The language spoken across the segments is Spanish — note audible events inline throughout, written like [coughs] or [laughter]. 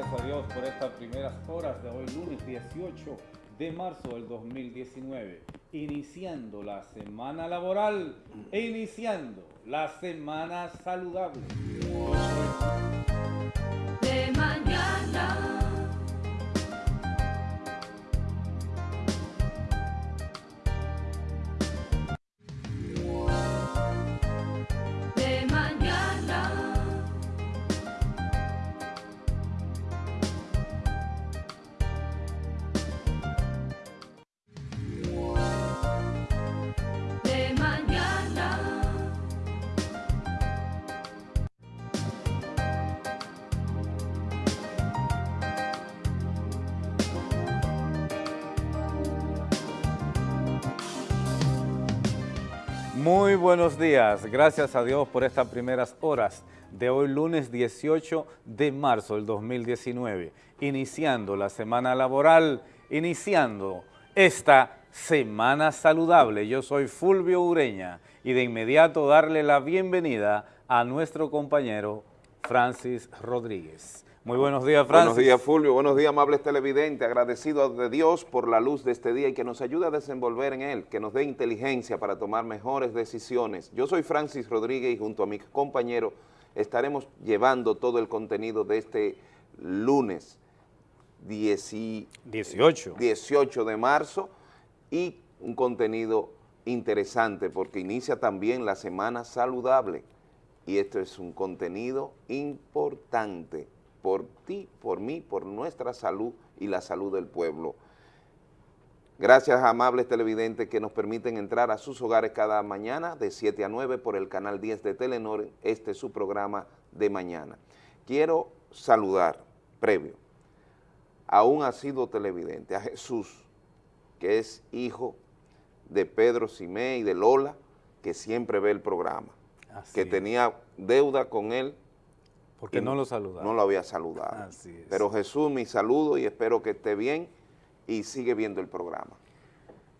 gracias a Dios por estas primeras horas de hoy, lunes 18 de marzo del 2019, iniciando la semana laboral e iniciando la semana saludable. Buenos días, gracias a Dios por estas primeras horas de hoy lunes 18 de marzo del 2019, iniciando la semana laboral, iniciando esta semana saludable. Yo soy Fulvio Ureña y de inmediato darle la bienvenida a nuestro compañero Francis Rodríguez. Muy buenos días, Francis. Buenos días, Fulvio. Buenos días, amables televidentes. Agradecido de Dios por la luz de este día y que nos ayude a desenvolver en él, que nos dé inteligencia para tomar mejores decisiones. Yo soy Francis Rodríguez y junto a mi compañero estaremos llevando todo el contenido de este lunes 10 y- 18. 18 de marzo y un contenido interesante porque inicia también la semana saludable y esto es un contenido importante por ti, por mí, por nuestra salud y la salud del pueblo. Gracias, amables televidentes, que nos permiten entrar a sus hogares cada mañana de 7 a 9 por el canal 10 de Telenor. Este es su programa de mañana. Quiero saludar, previo, a un asiduo televidente, a Jesús, que es hijo de Pedro Simé y de Lola, que siempre ve el programa, Así que es. tenía deuda con él Porque no lo saludaron. no lo había saludado. Así es. Pero Jesús, mi saludo y espero que esté bien y sigue viendo el programa.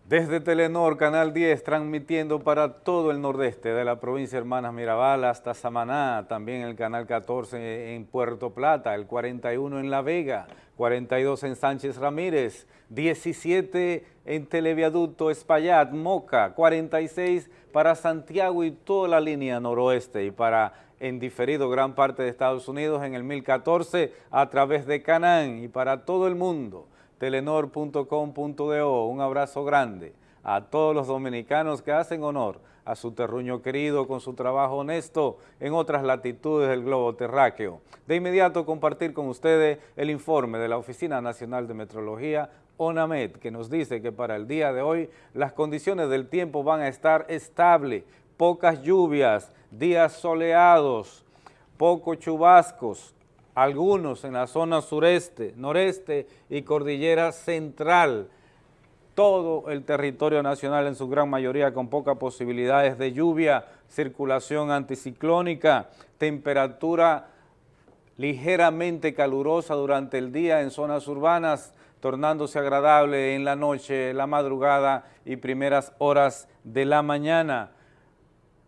Desde Telenor, Canal 10, transmitiendo para todo el nordeste de la provincia de Hermanas Mirabal hasta Samaná, también el Canal 14 en Puerto Plata, el 41 en La Vega, 42 en Sánchez Ramírez, 17 en Televiaducto Espaillat, Moca, 46 para Santiago y toda la línea noroeste y para en diferido gran parte de Estados Unidos en el 1014 a través de Canán y para todo el mundo telenor.com.do. Un abrazo grande a todos los dominicanos que hacen honor a su terruño querido con su trabajo honesto en otras latitudes del globo terráqueo. De inmediato compartir con ustedes el informe de la Oficina Nacional de Metrología, ONAMED, que nos dice que para el día de hoy las condiciones del tiempo van a estar estables, pocas lluvias, días soleados, pocos chubascos, algunos en la zona sureste, noreste y cordillera central, todo el territorio nacional en su gran mayoría con pocas posibilidades de lluvia, circulación anticiclónica, temperatura ligeramente calurosa durante el día en zonas urbanas, tornándose agradable en la noche, la madrugada y primeras horas de la mañana.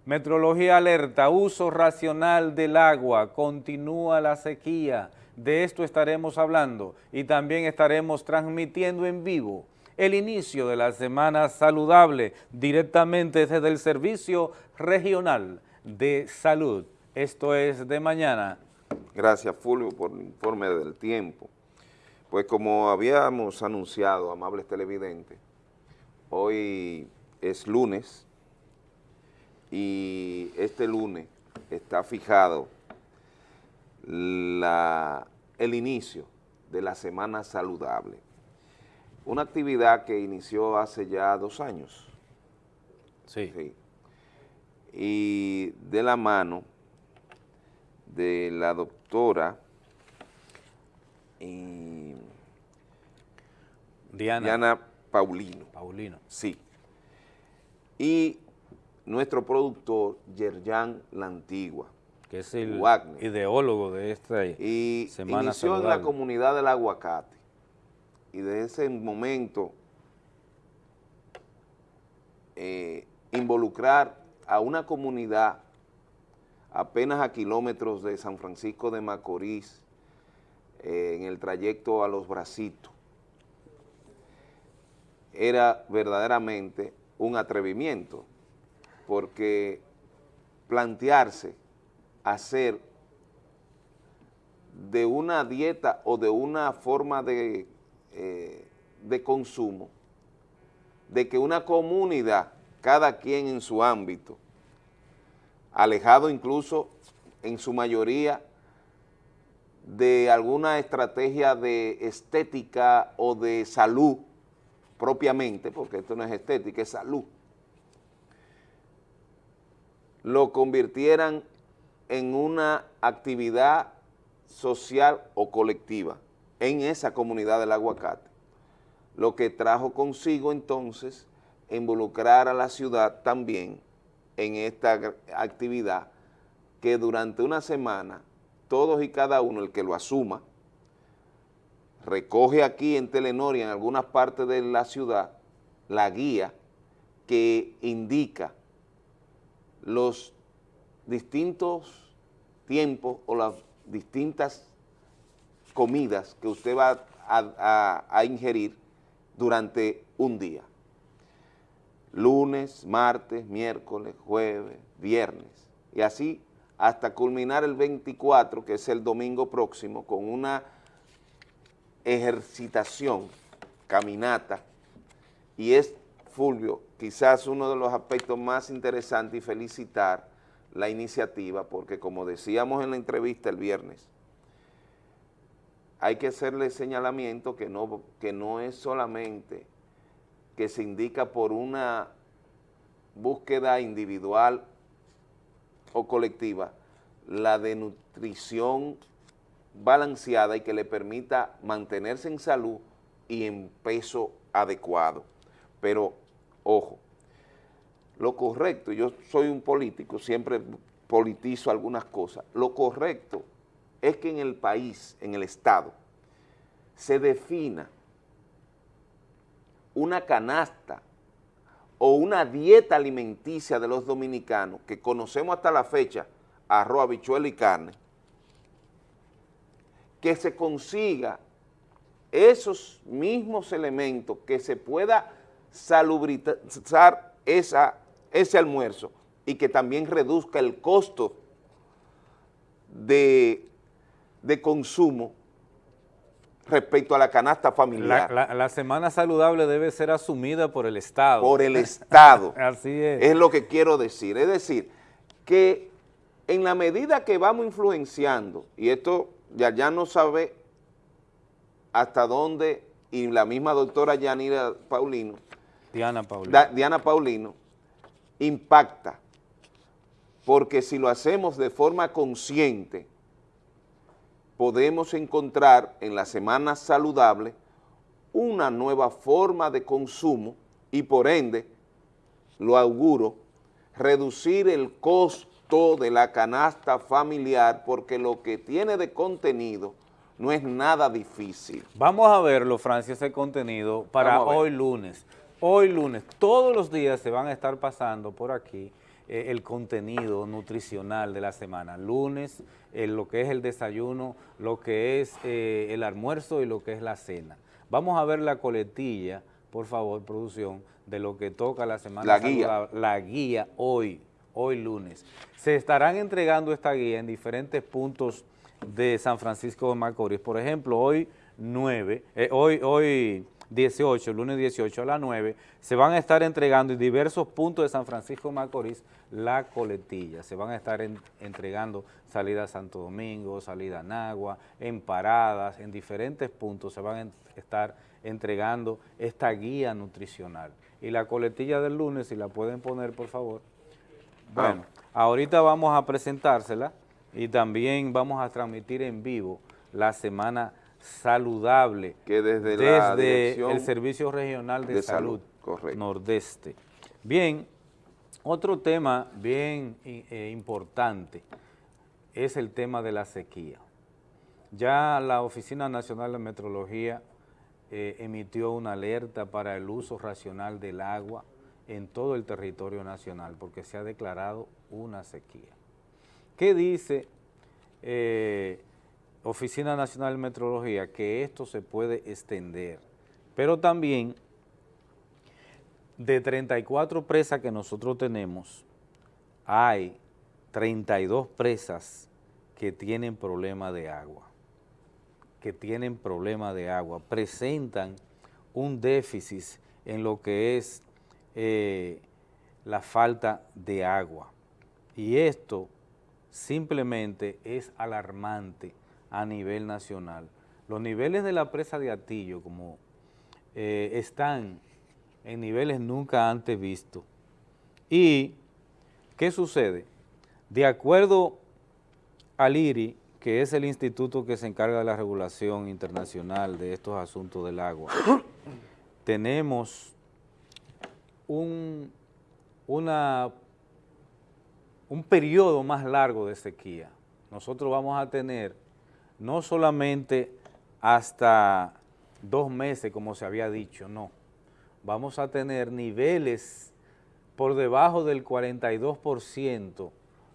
Metrología alerta, uso racional del agua, continúa la sequía, de esto estaremos hablando y también estaremos transmitiendo en vivo el inicio de la semana saludable directamente desde el Servicio Regional de Salud. Esto es de mañana. Gracias, Fulvio, por el informe del tiempo. Pues como habíamos anunciado, amables televidentes, hoy es lunes y este lunes está fijado la- el inicio de la Semana Saludable, una actividad que inició hace ya dos años. Sí. Sí. Y de la mano de la doctora eh, Diana, Diana Paulino, Paulino. sí. Y nuestro productor, Yerjan La Antigua. que es el Wagner. ideólogo de esta Y Semana inició en la comunidad del aguacate. Y desde ese momento eh, involucrar a una comunidad apenas a kilómetros de San Francisco de Macorís, eh, en el trayecto a los bracitos. Era verdaderamente un atrevimiento, porque plantearse hacer de una dieta o de una forma de, eh, de consumo, de que una comunidad, cada quien en su ámbito, alejado incluso en su mayoría de alguna estrategia de estética o de salud propiamente, porque esto no es estética, es salud, lo convirtieran en una actividad social o colectiva en esa comunidad del aguacate, lo que trajo consigo entonces involucrar a la ciudad también en esta actividad que durante una semana todos y cada uno, el que lo asuma, recoge aquí en Telenor y en algunas partes de la ciudad la guía que indica los distintos tiempos o las distintas comidas que usted va a, ingerir durante un día. Lunes, martes, miércoles, jueves, viernes. Y así hasta culminar el 24, que es el domingo próximo, con una ejercitación, caminata, y es, Fulvio, quizás uno de los aspectos más interesantes y felicitar la iniciativa, porque como decíamos en la entrevista el viernes, hay que hacerle señalamiento que no, que no es solamente que se indica por una búsqueda individual o colectiva, la de nutrición balanceada y que le permita mantenerse en salud y en peso adecuado. Pero, ojo, lo correcto, yo soy un político, siempre politizo algunas cosas, lo correcto es que en el país, en el Estado, se defina una canasta o una dieta alimenticia de los dominicanos que conocemos hasta la fecha, arroz, habichuela y carne, que se consiga esos mismos elementos, que se pueda salubrizar esa, ese almuerzo y que también reduzca el costo de, de consumo respecto a la canasta familiar. La, la, la, semana saludable debe ser asumida por el Estado. Por el Estado. [laughs] Así es. Es lo que quiero decir. Es decir, que en la medida que vamos influenciando, y esto ya, ya no sabe hasta dónde, y la misma doctora Yanira Paulino, Diana Paulino, da, Diana Paulino impacta, porque si lo hacemos de forma consciente, podemos encontrar en la semana saludable una nueva forma de consumo y por ende, lo auguro, reducir el costo de la canasta familiar porque lo que tiene de contenido no es nada difícil. Vamos a verlo, Francia, ese contenido para hoy lunes. Hoy lunes, todos los días se van a estar pasando por aquí eh, el contenido nutricional de la semana. Lunes, eh, lo que es el desayuno, lo que es eh, el almuerzo y lo que es la cena. Vamos a ver la coletilla, por favor, producción, de lo que toca la semana. La guía. La guía hoy, hoy lunes. Se estarán entregando esta guía en diferentes puntos de San Francisco de Macorís. Por ejemplo, hoy 9, eh, hoy, hoy 18, lunes 18 a las 9, se van a estar entregando en diversos puntos de San Francisco de Macorís la coletilla. Se van a estar en, entregando salida a Santo Domingo, salida a Nagua, en paradas, en diferentes puntos se van a estar entregando esta guía nutricional. Y la coletilla del lunes, si la pueden poner, por favor. Bueno, ahorita vamos a presentársela y también vamos a transmitir en vivo la semana saludable que desde, desde el Servicio Regional de, de Salud, Salud Nordeste. Bien, otro tema bien eh, importante es el tema de la sequía. Ya la Oficina Nacional de Metrología eh, emitió una alerta para el uso racional del agua en todo el territorio nacional porque se ha declarado una sequía. ¿Qué dice eh, Oficina Nacional de Meteorología que esto se puede extender, pero también de 34 presas que nosotros tenemos, hay 32 presas que tienen problema de agua, que tienen problema de agua, presentan un déficit en lo que es eh, la falta de agua. Y esto simplemente es alarmante a nivel nacional. Los niveles de la presa de Atillo como eh, están en niveles nunca antes vistos. ¿Y qué sucede? De acuerdo al IRI, que es el instituto que se encarga de la regulación internacional de estos asuntos del agua, [coughs] tenemos un, una, un periodo más largo de sequía. Nosotros vamos a tener no solamente hasta dos meses, como se había dicho, no. Vamos a tener niveles por debajo del 42%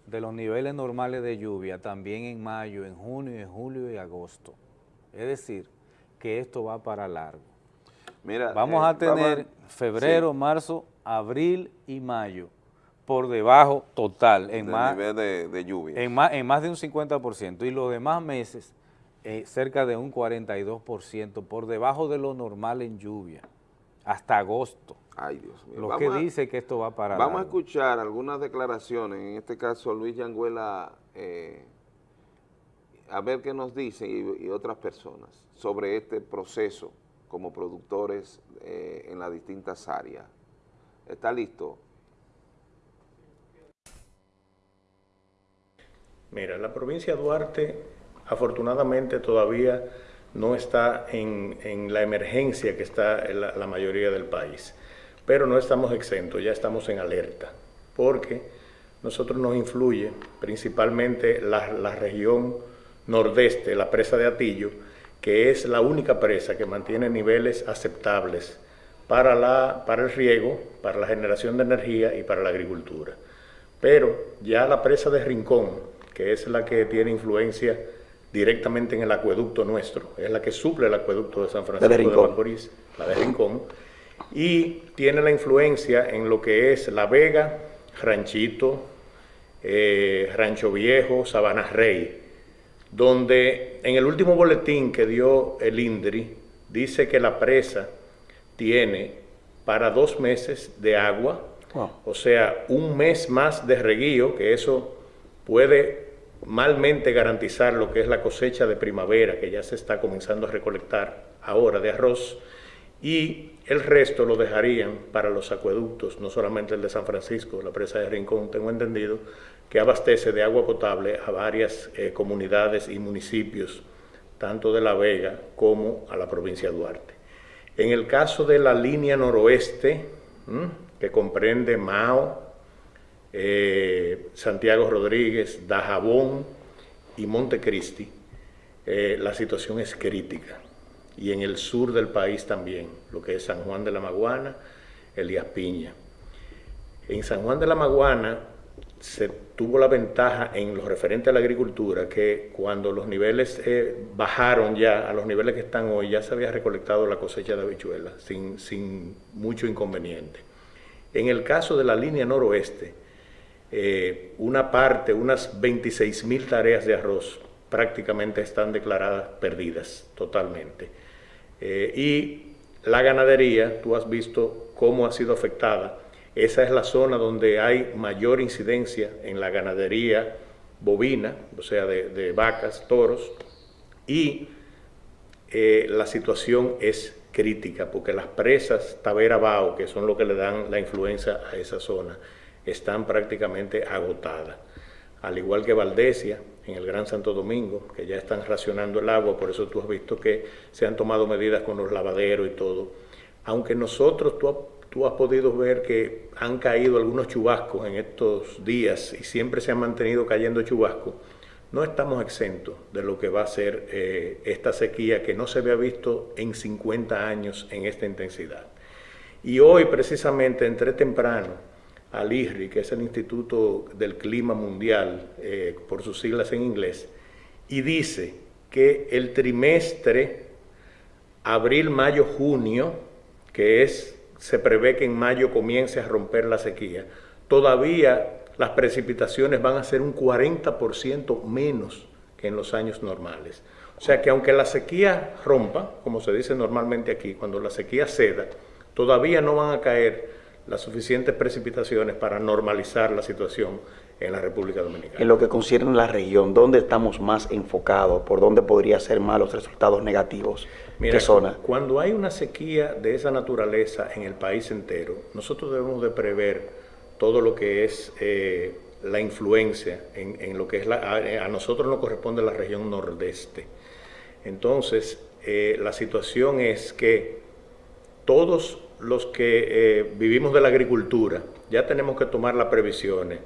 de los niveles normales de lluvia, también en mayo, en junio, en julio y agosto. Es decir, que esto va para largo. Mira, Vamos eh, a tener febrero, sí, marzo, abril y mayo por debajo total, en del más, nivel de, de lluvia. en más, en más de un 50%, y los demás meses eh, cerca de un 42%, por debajo de lo normal en lluvia, hasta agosto, Ay, Dios mío. lo Vamos que a- dice que esto va para Vamos a escuchar algunas declaraciones, en este caso Luis Yanguela, eh, a ver qué nos dice y, y otras personas sobre este proceso como productores eh, en las distintas áreas. ¿Está listo? Mira, la provincia de Duarte afortunadamente todavía no está en, en la emergencia que está la mayoría del país, pero no estamos exentos, ya estamos en alerta, porque nosotros nos influye principalmente la, la región nordeste, la presa de Atillo, que es la única presa que mantiene niveles aceptables para, la, para el riego, para la generación de energía y para la agricultura. Pero ya la presa de Rincón, que es la que tiene influencia directamente en el acueducto nuestro, es la que suple el acueducto de San Francisco de, Rincón. Macorís, la de Rincón, y tiene la influencia en lo que es La Vega, Ranchito, eh, Rancho Viejo, Sabana Rey, donde en el último boletín que dio el INDRI dice que la presa tiene para dos meses de agua, Wow. o sea, un mes más de reguío, que eso puede malmente garantizar lo que es la cosecha de primavera, que ya se está comenzando a recolectar ahora de arroz, y el resto lo dejarían para los acueductos, no solamente el de San Francisco, la presa de Rincón, tengo entendido, que abastece de agua potable a varias eh, comunidades y municipios, tanto de La Vega como a la provincia de Duarte. En el caso de la línea noroeste, que comprende Mao, eh, Santiago Rodríguez, Dajabón y Montecristi, eh, la situación es crítica. Y en el sur del país también, lo que es San Juan de la Maguana, Elías Piña. En San Juan de la Maguana se tuvo la ventaja en lo referente a la agricultura que cuando los niveles eh, bajaron ya a los niveles que están hoy, ya se había recolectado la cosecha de habichuelas sin, sin mucho inconveniente. En el caso de la línea noroeste, eh, una parte, unas 26 mil tareas de arroz prácticamente están declaradas perdidas totalmente. Eh, y la ganadería, tú has visto cómo ha sido afectada. Esa es la zona donde hay mayor incidencia en la ganadería bovina, o sea, de, vacas, toros, y eh, la situación es crítica porque las presas Tavera Bao, que son lo que le dan la influencia a esa zona, están prácticamente agotadas. Al igual que Valdesia, en el Gran Santo Domingo, que ya están racionando el agua, por eso tú has visto que se han tomado medidas con los lavaderos y todo. Aunque nosotros, tú, tú has podido ver que han caído algunos chubascos en estos días y siempre se han mantenido cayendo chubascos, no estamos exentos de lo que va a ser eh, esta sequía que no se había visto en 50 años en esta intensidad. Y hoy precisamente entré temprano al IRRI, que es el Instituto del Clima Mundial, eh, por sus siglas en inglés, y dice que el trimestre abril, mayo, junio, que es, se prevé que en mayo comience a romper la sequía, todavía las precipitaciones van a ser un 40% menos que en los años normales. O sea que aunque la sequía rompa, como se dice normalmente aquí, cuando la sequía ceda, todavía no van a caer las suficientes precipitaciones para normalizar la situación en la República Dominicana. En lo que concierne a la región, ¿dónde estamos más enfocados? ¿Por dónde podría ser más los resultados negativos? Mira, ¿Qué zona? Cuando hay una sequía de esa naturaleza en el país entero, nosotros debemos de prever todo lo que es eh, la influencia en, en lo que es la... A, a nosotros nos corresponde la región nordeste. Entonces, eh, la situación es que todos los que eh, vivimos de la agricultura ya tenemos que tomar las previsiones.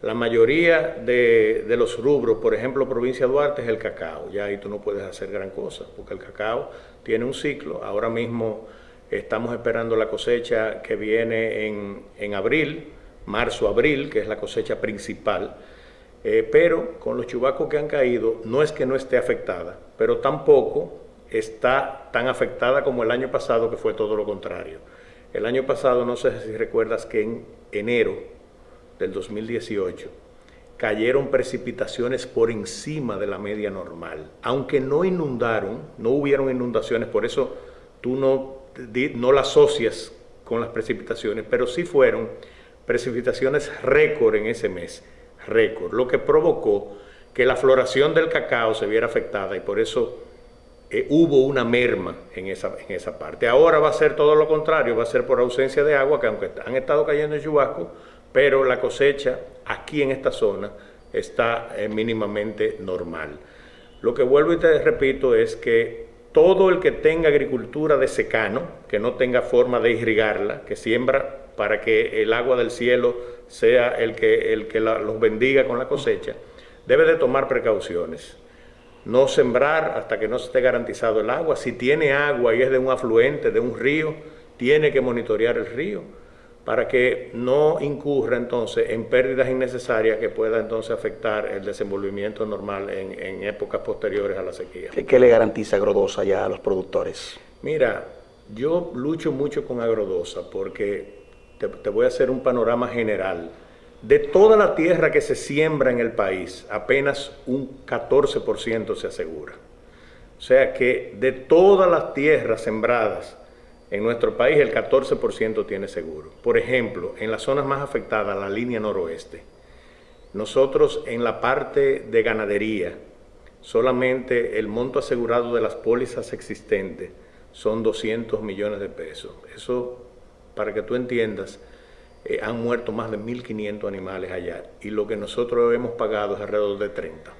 La mayoría de, los rubros, por ejemplo, provincia de Duarte es el cacao. Ya ahí tú no puedes hacer gran cosa, porque el cacao tiene un ciclo. Ahora mismo estamos esperando la cosecha que viene en, en abril, marzo-abril, que es la cosecha principal. Eh, pero con los chubacos que han caído, no es que no esté afectada, pero tampoco está tan afectada como el año pasado, que fue todo lo contrario. El año pasado, no sé si recuerdas que en enero del 2018 cayeron precipitaciones por encima de la media normal. Aunque no inundaron, no hubieron inundaciones, por eso tú no, no la asocias con las precipitaciones, pero sí fueron precipitaciones récord en ese mes, récord, lo que provocó que la floración del cacao se viera afectada y por eso eh, hubo una merma en esa, en esa parte. Ahora va a ser todo lo contrario, va a ser por ausencia de agua, que aunque han estado cayendo en chubasco, pero la cosecha aquí en esta zona está eh, mínimamente normal. Lo que vuelvo y te repito es que todo el que tenga agricultura de secano, que no tenga forma de irrigarla, que siembra para que el agua del cielo sea el que, el que los bendiga con la cosecha, debe de tomar precauciones. No sembrar hasta que no esté garantizado el agua. Si tiene agua y es de un afluente, de un río, tiene que monitorear el río para que no incurra entonces en pérdidas innecesarias que pueda entonces afectar el desenvolvimiento normal en, en épocas posteriores a la sequía. ¿Qué, ¿Qué, le garantiza Agrodosa ya a los productores? Mira, yo lucho mucho con Agrodosa porque te, te voy a hacer un panorama general. De toda la tierra que se siembra en el país, apenas un 14% se asegura. O sea que de todas las tierras sembradas, en nuestro país el 14% tiene seguro. Por ejemplo, en las zonas más afectadas, la línea noroeste, nosotros en la parte de ganadería, solamente el monto asegurado de las pólizas existentes son 200 millones de pesos. Eso, para que tú entiendas, eh, han muerto más de 1.500 animales allá y lo que nosotros hemos pagado es alrededor de 30.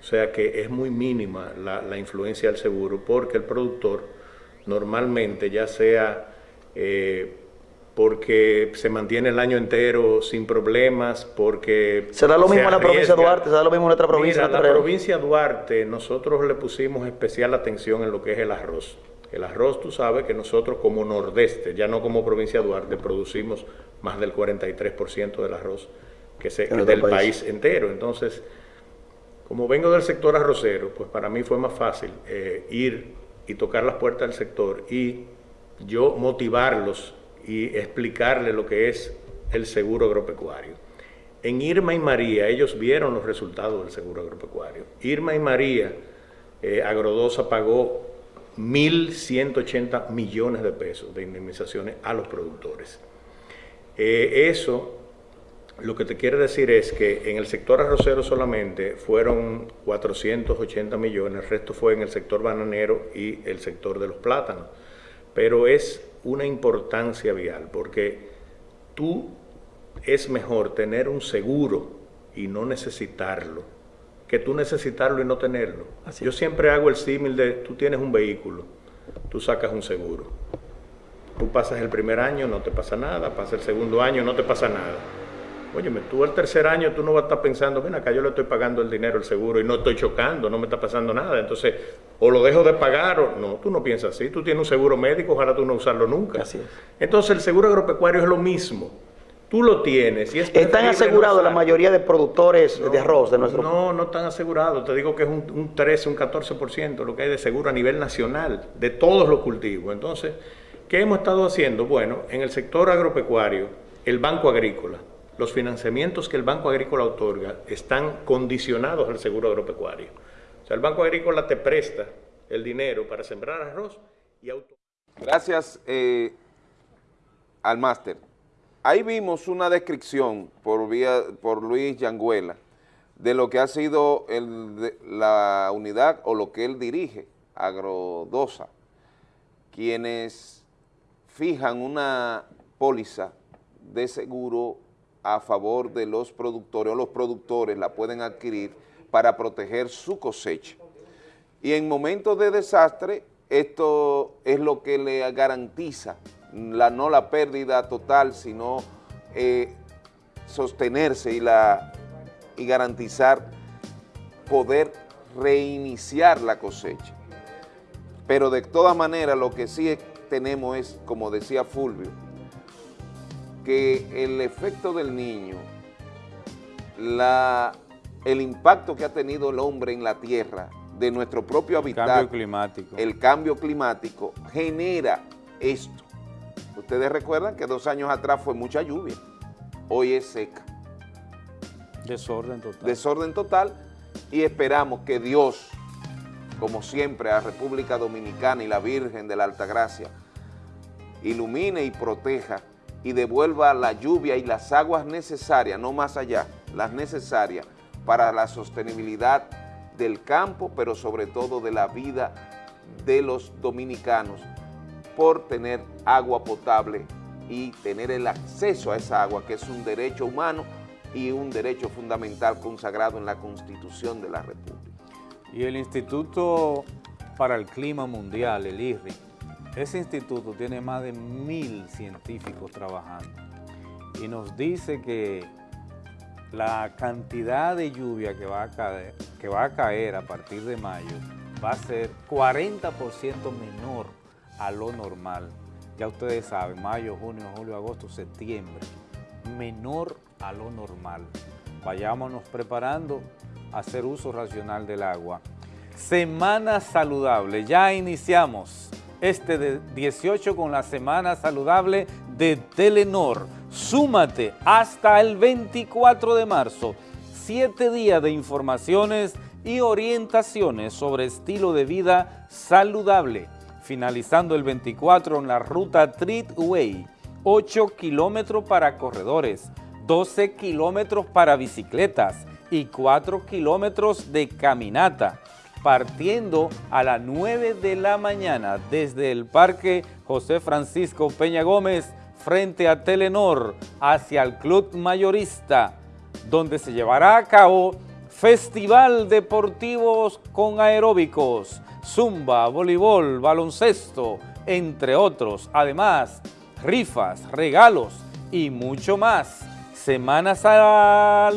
O sea que es muy mínima la, la influencia del seguro porque el productor normalmente, ya sea eh, porque se mantiene el año entero sin problemas, porque... ¿Será lo mismo en la provincia de Duarte? ¿Será lo mismo en otra provincia? Mira, la provincia de Duarte, nosotros le pusimos especial atención en lo que es el arroz. El arroz, tú sabes que nosotros como nordeste, ya no como provincia de Duarte, producimos más del 43% del arroz que se, que del país. país entero. Entonces, como vengo del sector arrocero, pues para mí fue más fácil eh, ir y tocar las puertas del sector y yo motivarlos y explicarles lo que es el seguro agropecuario. En Irma y María, ellos vieron los resultados del seguro agropecuario. Irma y María, eh, Agrodosa pagó 1.180 millones de pesos de indemnizaciones a los productores. Eh, eso lo que te quiere decir es que en el sector arrocero solamente fueron 480 millones, el resto fue en el sector bananero y el sector de los plátanos. Pero es una importancia vial porque tú es mejor tener un seguro y no necesitarlo que tú necesitarlo y no tenerlo. Así Yo siempre hago el símil de tú tienes un vehículo, tú sacas un seguro. Tú pasas el primer año, no te pasa nada, pasa el segundo año, no te pasa nada Óyeme, tú el tercer año tú no vas a estar pensando, ven acá yo le estoy pagando el dinero, el seguro y no estoy chocando, no me está pasando nada. Entonces, o lo dejo de pagar o no, tú no piensas así. Tú tienes un seguro médico, ojalá tú no usarlo nunca. Así es. Entonces, el seguro agropecuario es lo mismo. Tú lo tienes y es ¿Están asegurados no la mayoría de productores de arroz de nuestro No, no están asegurados. Te digo que es un, un 13, un 14% lo que hay de seguro a nivel nacional de todos los cultivos. Entonces, ¿qué hemos estado haciendo? Bueno, en el sector agropecuario, el Banco Agrícola, los financiamientos que el Banco Agrícola otorga están condicionados al seguro agropecuario. O sea, el Banco Agrícola te presta el dinero para sembrar arroz y auto Gracias eh, al máster. Ahí vimos una descripción por, vía, por Luis Yanguela de lo que ha sido la unidad o lo que él dirige, Agrodosa, quienes fijan una póliza de seguro a favor de los productores o los productores la pueden adquirir para proteger su cosecha. Y en momentos de desastre, esto es lo que le garantiza, la, no la pérdida total, sino eh, sostenerse y, la, y garantizar poder reiniciar la cosecha. Pero de todas maneras lo que sí tenemos es, como decía Fulvio, que el efecto del niño, la, el impacto que ha tenido el hombre en la tierra, de nuestro propio hábitat, Cambio climático. el cambio climático genera esto. Ustedes recuerdan que dos años atrás fue mucha lluvia, hoy es seca. Desorden total. Desorden total y esperamos que Dios, como siempre a República Dominicana y la Virgen de la Altagracia, ilumine y proteja y devuelva la lluvia y las aguas necesarias, no más allá, las necesarias para la sostenibilidad del campo, pero sobre todo de la vida de los dominicanos por tener agua potable y tener el acceso a esa agua, que es un derecho humano y un derecho fundamental consagrado en la Constitución de la República. Y el Instituto para el Clima Mundial, el IRRI, ese instituto tiene más de mil científicos trabajando y nos dice que la cantidad de lluvia que va a caer, que va a, caer a partir de mayo va a ser 40% menor a lo normal. Ya ustedes saben, mayo, junio, julio, agosto, septiembre, menor a lo normal. Vayámonos preparando a hacer uso racional del agua. Semana saludable, ya iniciamos este de 18 con la semana saludable de Telenor. Súmate hasta el 24 de marzo, siete días de informaciones y orientaciones sobre estilo de vida saludable. Finalizando el 24 en la ruta Treatway, 8 kilómetros para corredores, 12 kilómetros para bicicletas y 4 kilómetros de caminata partiendo a las 9 de la mañana desde el Parque José Francisco Peña Gómez frente a Telenor hacia el Club Mayorista, donde se llevará a cabo Festival Deportivos con Aeróbicos, Zumba, Voleibol, Baloncesto, entre otros. Además, rifas, regalos y mucho más. Semana saludable,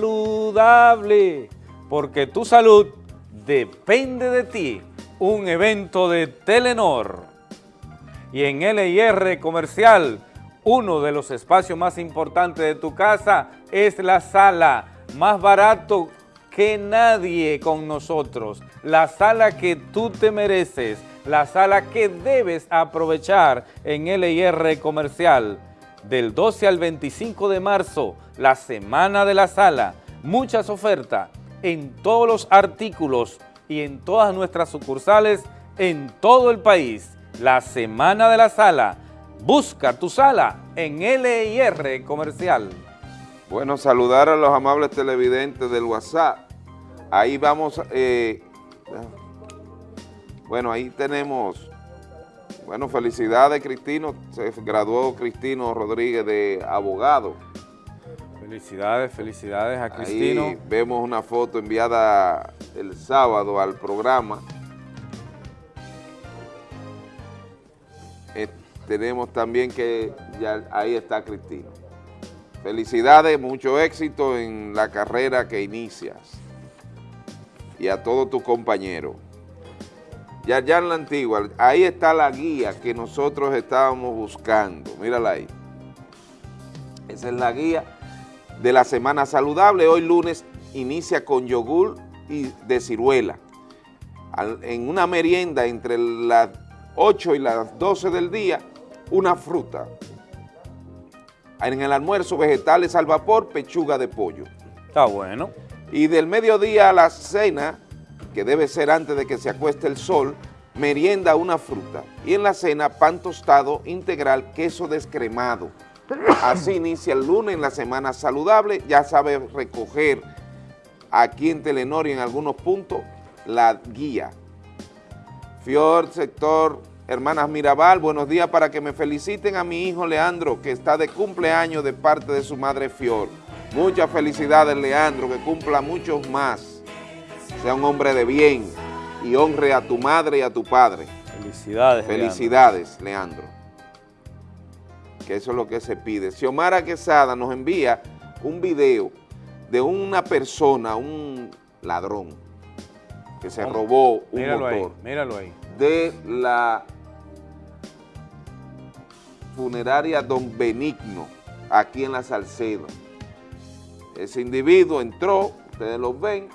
porque tu salud depende de ti. Un evento de Telenor. Y en LIR Comercial, uno de los espacios más importantes de tu casa es la sala, más barato que nadie con nosotros. La sala que tú te mereces, la sala que debes aprovechar en LIR Comercial. Del 12 al 25 de marzo, la Semana de la Sala. Muchas ofertas en todos los artículos y en todas nuestras sucursales en todo el país. La Semana de la Sala. Busca tu sala en LIR Comercial. Bueno, saludar a los amables televidentes del WhatsApp. Ahí vamos, eh, bueno, ahí tenemos, bueno, felicidades Cristino, se graduó Cristino Rodríguez de abogado. Felicidades, felicidades a Cristino. Ahí vemos una foto enviada el sábado al programa. Eh, tenemos también que ya ahí está Cristino. Felicidades, mucho éxito en la carrera que inicias. Y a todos tus compañeros. Ya, ya en la antigua, ahí está la guía que nosotros estábamos buscando. Mírala ahí. Esa es la guía de la Semana Saludable. Hoy lunes inicia con yogur y de ciruela. En una merienda entre las 8 y las 12 del día, una fruta. En el almuerzo, vegetales al vapor, pechuga de pollo. Está bueno. Y del mediodía a la cena, que debe ser antes de que se acueste el sol, merienda una fruta. Y en la cena, pan tostado integral, queso descremado. Así inicia el lunes en la semana saludable. Ya sabe recoger aquí en Telenor y en algunos puntos la guía. Fior, sector Hermanas Mirabal, buenos días para que me feliciten a mi hijo Leandro, que está de cumpleaños de parte de su madre Fior. Muchas felicidades, Leandro, que cumpla muchos más. Sea un hombre de bien y honre a tu madre y a tu padre. Felicidades. Felicidades, Leandro. Que eso es lo que se pide. Xiomara Quesada nos envía un video de una persona, un ladrón, que se robó un Míralo ahí, motor míralo ahí. de la funeraria Don Benigno, aquí en la Salcedo. Ese individuo entró, ustedes lo ven,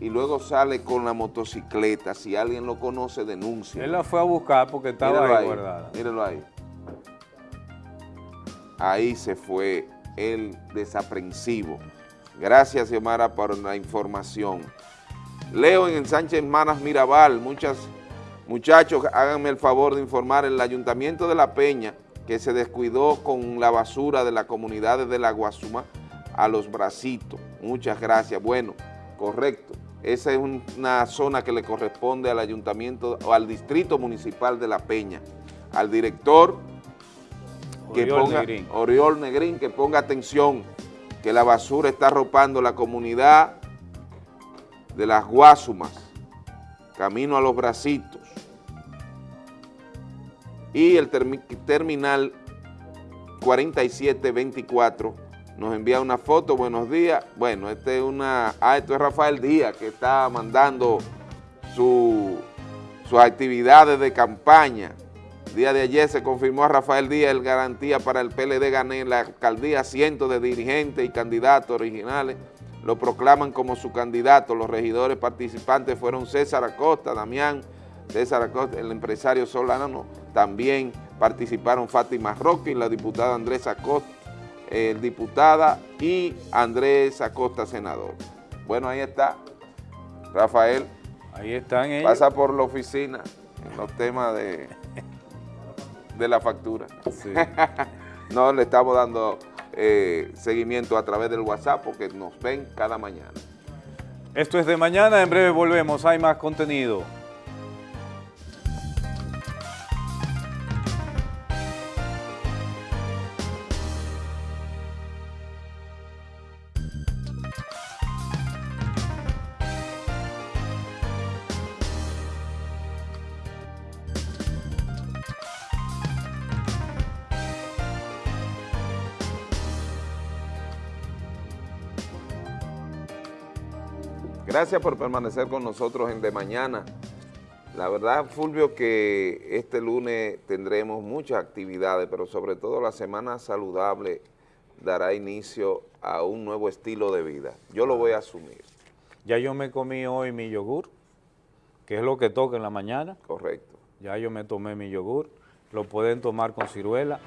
y luego sale con la motocicleta. Si alguien lo conoce, denuncia. Él la fue a buscar porque estaba Míralo ahí, guardada. Míralo ahí. Ahí se fue el desaprensivo. Gracias, Xiomara, por la información. Leo en el Sánchez Manas Mirabal, muchas muchachos, háganme el favor de informar el Ayuntamiento de La Peña que se descuidó con la basura de las comunidades de la Guasuma a los bracitos. Muchas gracias. Bueno, correcto. Esa es un- una zona que le corresponde al Ayuntamiento o al Distrito Municipal de La Peña. Al director que Oriol ponga, Negrín. Oriol Negrín, que ponga atención, que la basura está arropando la comunidad de las Guasumas, camino a los bracitos. Y el termi- terminal 4724 nos envía una foto, buenos días. Bueno, este es una, ah, esto es Rafael Díaz que está mandando su, sus actividades de campaña. Día de ayer se confirmó a Rafael Díaz el garantía para el PLD gané en la alcaldía cientos de dirigentes y candidatos originales lo proclaman como su candidato. Los regidores participantes fueron César Acosta, Damián, César Acosta, el empresario Solano, también participaron Fátima Roque y la diputada Andrés Acosta, eh, diputada y Andrés Acosta, senador. Bueno, ahí está, Rafael, Ahí están ellos. pasa por la oficina en los temas de, de la factura. Sí. [laughs] No le estamos dando eh, seguimiento a través del WhatsApp porque nos ven cada mañana. Esto es de mañana, en breve volvemos, hay más contenido. Gracias por permanecer con nosotros en De Mañana. La verdad, Fulvio, que este lunes tendremos muchas actividades, pero sobre todo la Semana Saludable dará inicio a un nuevo estilo de vida. Yo lo voy a asumir, Ya yo me comí hoy mi yogur, que es lo que toca en la mañana. correcto. Ya yo me tomé mi yogur, lo pueden tomar con ciruela.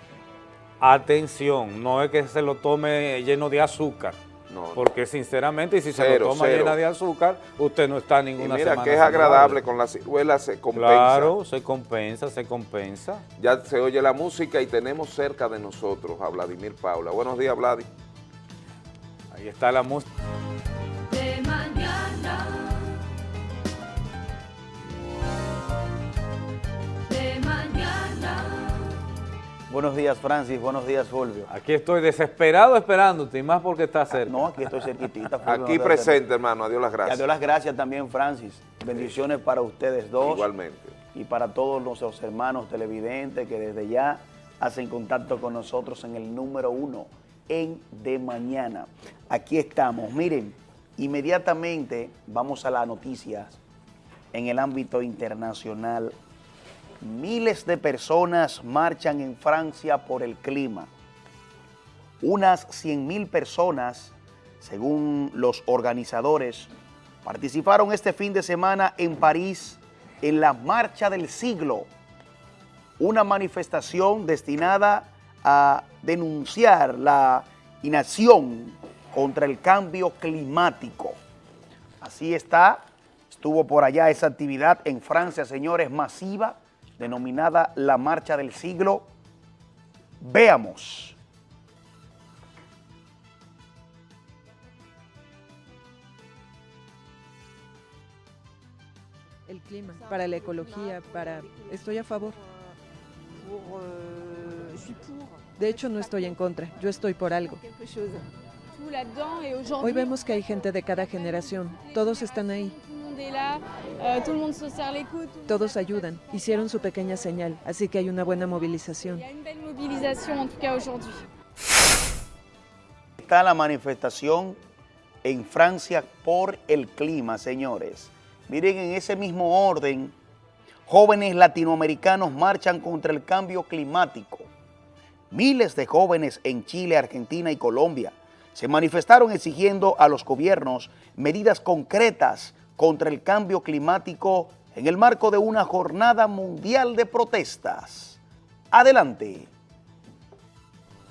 Atención, no es que se lo tome lleno de azúcar, No, porque sinceramente, si se lo toma cero. llena de azúcar, usted no está en y ninguna mira semana que es saludable. agradable, con la ciruela se compensa. Claro, se compensa, se compensa. Ya se oye la música y tenemos cerca de nosotros a Vladimir Paula. Buenos días, Vladi. Ahí está la música. Buenos días, Francis. Buenos días, Fulvio. Aquí estoy desesperado esperándote, y más porque está cerca. No, aquí estoy cerquitita. [laughs] Fulvio, Aquí presente, hermano. Adiós las gracias. Dios las gracias también, Francis. Bendiciones para ustedes dos. Igualmente. y para todos nuestros hermanos televidentes que desde ya hacen contacto con nosotros en el número uno en De Mañana. Aquí estamos. Miren, inmediatamente vamos a las noticias en el ámbito internacional. Miles de personas marchan en Francia por el clima. Unas 100 mil personas, según los organizadores, participaron este fin de semana en París en la Marcha del Siglo, una manifestación destinada a denunciar la inacción contra el cambio climático. Así está, estuvo por allá esa actividad en Francia, señores, masiva, denominada la Marcha del Siglo. Veamos. el clima, para la ecología, para... Estoy a favor. De hecho, no estoy en contra, yo estoy por algo. Hoy vemos que hay gente de cada generación, todos están ahí. Todos ayudan, hicieron su pequeña señal, así que hay una buena movilización. Está la manifestación en Francia por el clima, señores. Miren, en ese mismo orden, jóvenes latinoamericanos marchan contra el cambio climático. Miles de jóvenes en Chile, Argentina y Colombia se manifestaron exigiendo a los gobiernos medidas concretas contra el cambio climático en el marco de una jornada mundial de protestas. Adelante.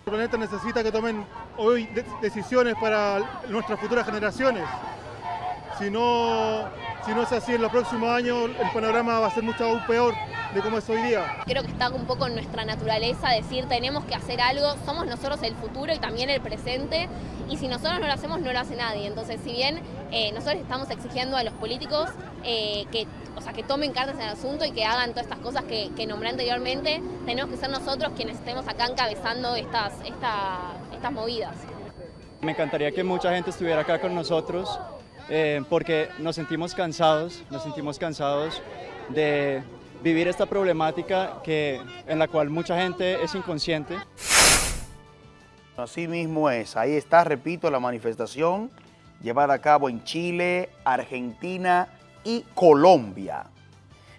El planeta necesita que tomen hoy de- decisiones para nuestras futuras generaciones. Si no, si no es así en los próximos años, el panorama va a ser mucho aún peor de cómo es hoy día. Creo que está un poco en nuestra naturaleza decir tenemos que hacer algo, somos nosotros el futuro y también el presente, y si nosotros no lo hacemos no lo hace nadie. Entonces, si bien eh, nosotros estamos exigiendo a los políticos eh, que, o sea, que tomen cartas en el asunto y que hagan todas estas cosas que, que nombré anteriormente, tenemos que ser nosotros quienes estemos acá encabezando estas, esta- estas movidas. Me encantaría que mucha gente estuviera acá con nosotros eh, porque nos sentimos cansados, nos sentimos cansados de vivir esta problemática que, en la cual mucha gente es inconsciente. Así mismo es. Ahí está, repito, la manifestación llevada a cabo en Chile, Argentina y Colombia.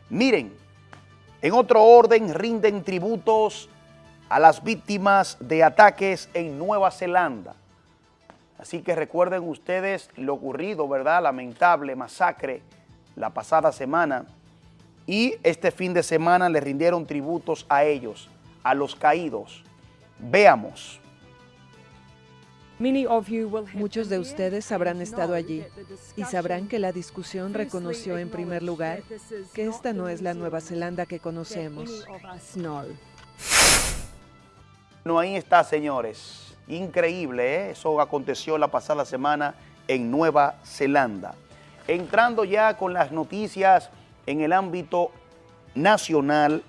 Miren, en otro orden rinden tributos a las víctimas de ataques en Nueva Zelanda. Así que recuerden ustedes lo ocurrido, ¿verdad? Lamentable masacre la pasada semana. Y este fin de semana le rindieron tributos a ellos, a los caídos. Veamos. Muchos de ustedes habrán estado allí y sabrán que la discusión reconoció en primer lugar que esta no es la Nueva Zelanda que conocemos. No, ahí está, señores. Increíble, ¿eh? Eso aconteció la pasada semana en Nueva Zelanda. Entrando ya con las noticias en el ámbito nacional,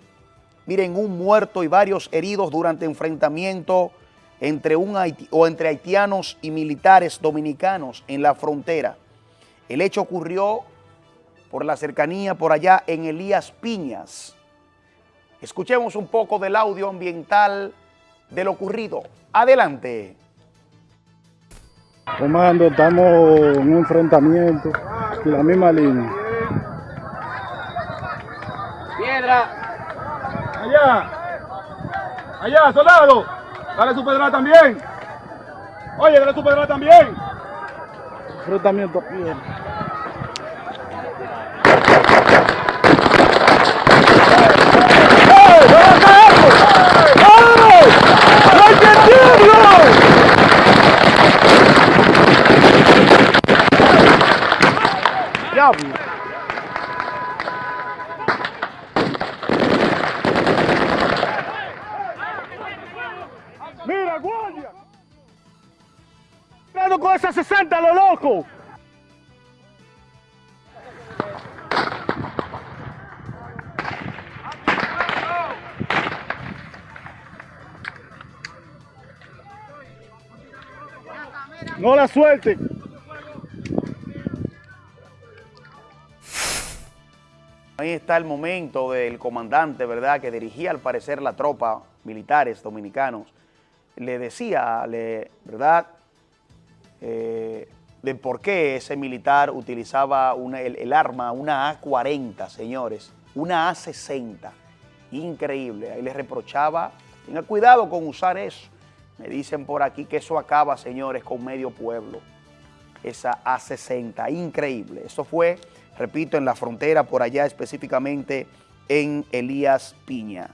miren, un muerto y varios heridos durante enfrentamiento entre, un o entre haitianos y militares dominicanos en la frontera. El hecho ocurrió por la cercanía por allá en Elías Piñas. Escuchemos un poco del audio ambiental de lo ocurrido. Adelante. Comando, estamos en un enfrentamiento y la misma línea. Piedra. Allá. Allá, soldado. Dale su pedrada también. Oye, dale su pedrada también. Enfrentamiento a Mira, guardia. Con esa 60, lo loco. No la suelte. Ahí está el momento del comandante, ¿verdad?, que dirigía al parecer la tropa militares dominicanos. Le decía, ¿verdad?, eh, de por qué ese militar utilizaba una- el, el arma, una A-40, señores, una A-60. Increíble. Ahí le reprochaba, tenga cuidado con usar eso. Me dicen por aquí que eso acaba, señores, con medio pueblo. Esa A60, increíble. Eso fue, repito, en la frontera, por allá específicamente en Elías Piña.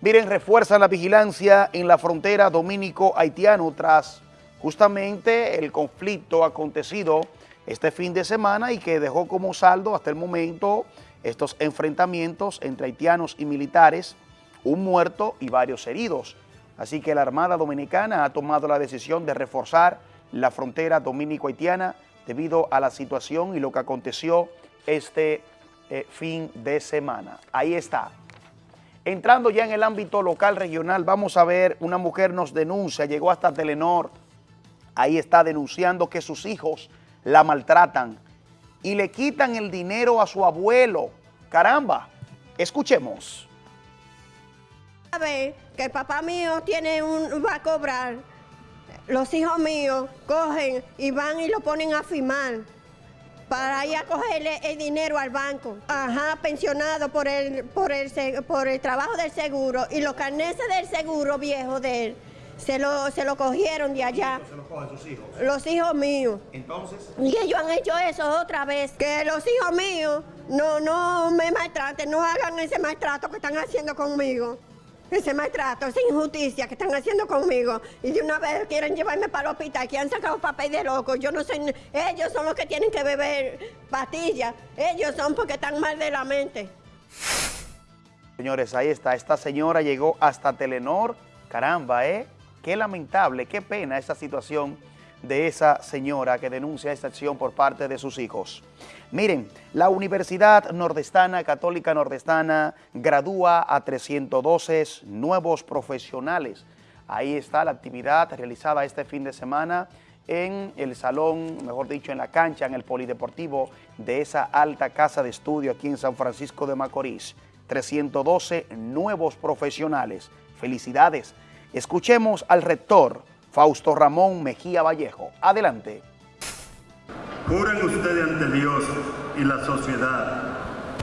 Miren, refuerzan la vigilancia en la frontera dominico-haitiano tras justamente el conflicto acontecido este fin de semana y que dejó como saldo hasta el momento estos enfrentamientos entre haitianos y militares, un muerto y varios heridos. Así que la Armada Dominicana ha tomado la decisión de reforzar la frontera dominico-haitiana debido a la situación y lo que aconteció este eh, fin de semana. Ahí está. Entrando ya en el ámbito local regional, vamos a ver, una mujer nos denuncia, llegó hasta Telenor, ahí está denunciando que sus hijos la maltratan y le quitan el dinero a su abuelo. Caramba, escuchemos. Sabe que el papá mío tiene un, va a cobrar, los hijos míos cogen y van y lo ponen a firmar para ir a cogerle el dinero al banco. Ajá, pensionado por el, por el, por el trabajo del seguro y los carneses del seguro viejo de él. Se lo, se lo cogieron de allá. ¿Se lo cogen sus hijos? Los hijos míos. Entonces. Y ellos han hecho eso otra vez. Que los hijos míos no, no me maltraten, no hagan ese maltrato que están haciendo conmigo. Ese maltrato, esa injusticia que están haciendo conmigo. Y de una vez quieren llevarme para el hospital, que han sacado papel de loco. Yo no sé, ellos son los que tienen que beber pastillas. Ellos son porque están mal de la mente. Señores, ahí está. Esta señora llegó hasta Telenor. Caramba, ¿eh? Qué lamentable, qué pena esa situación de esa señora que denuncia esta acción por parte de sus hijos. Miren, la Universidad Nordestana, Católica Nordestana, gradúa a 312 nuevos profesionales. Ahí está la actividad realizada este fin de semana en el salón, mejor dicho, en la cancha, en el polideportivo de esa alta casa de estudio aquí en San Francisco de Macorís. 312 nuevos profesionales. Felicidades. Escuchemos al rector Fausto Ramón Mejía Vallejo. Adelante. Juren ustedes ante Dios y la sociedad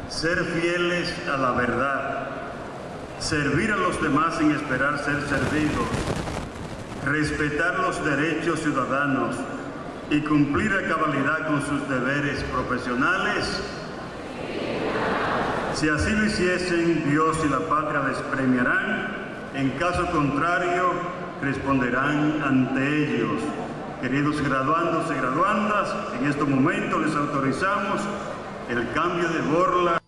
ser fieles a la verdad, servir a los demás sin esperar ser servidos, respetar los derechos ciudadanos y cumplir a cabalidad con sus deberes profesionales. Si así lo hiciesen, Dios y la patria les premiarán. En caso contrario, responderán ante ellos. Queridos graduandos y graduandas, en este momento les autorizamos el cambio de borla.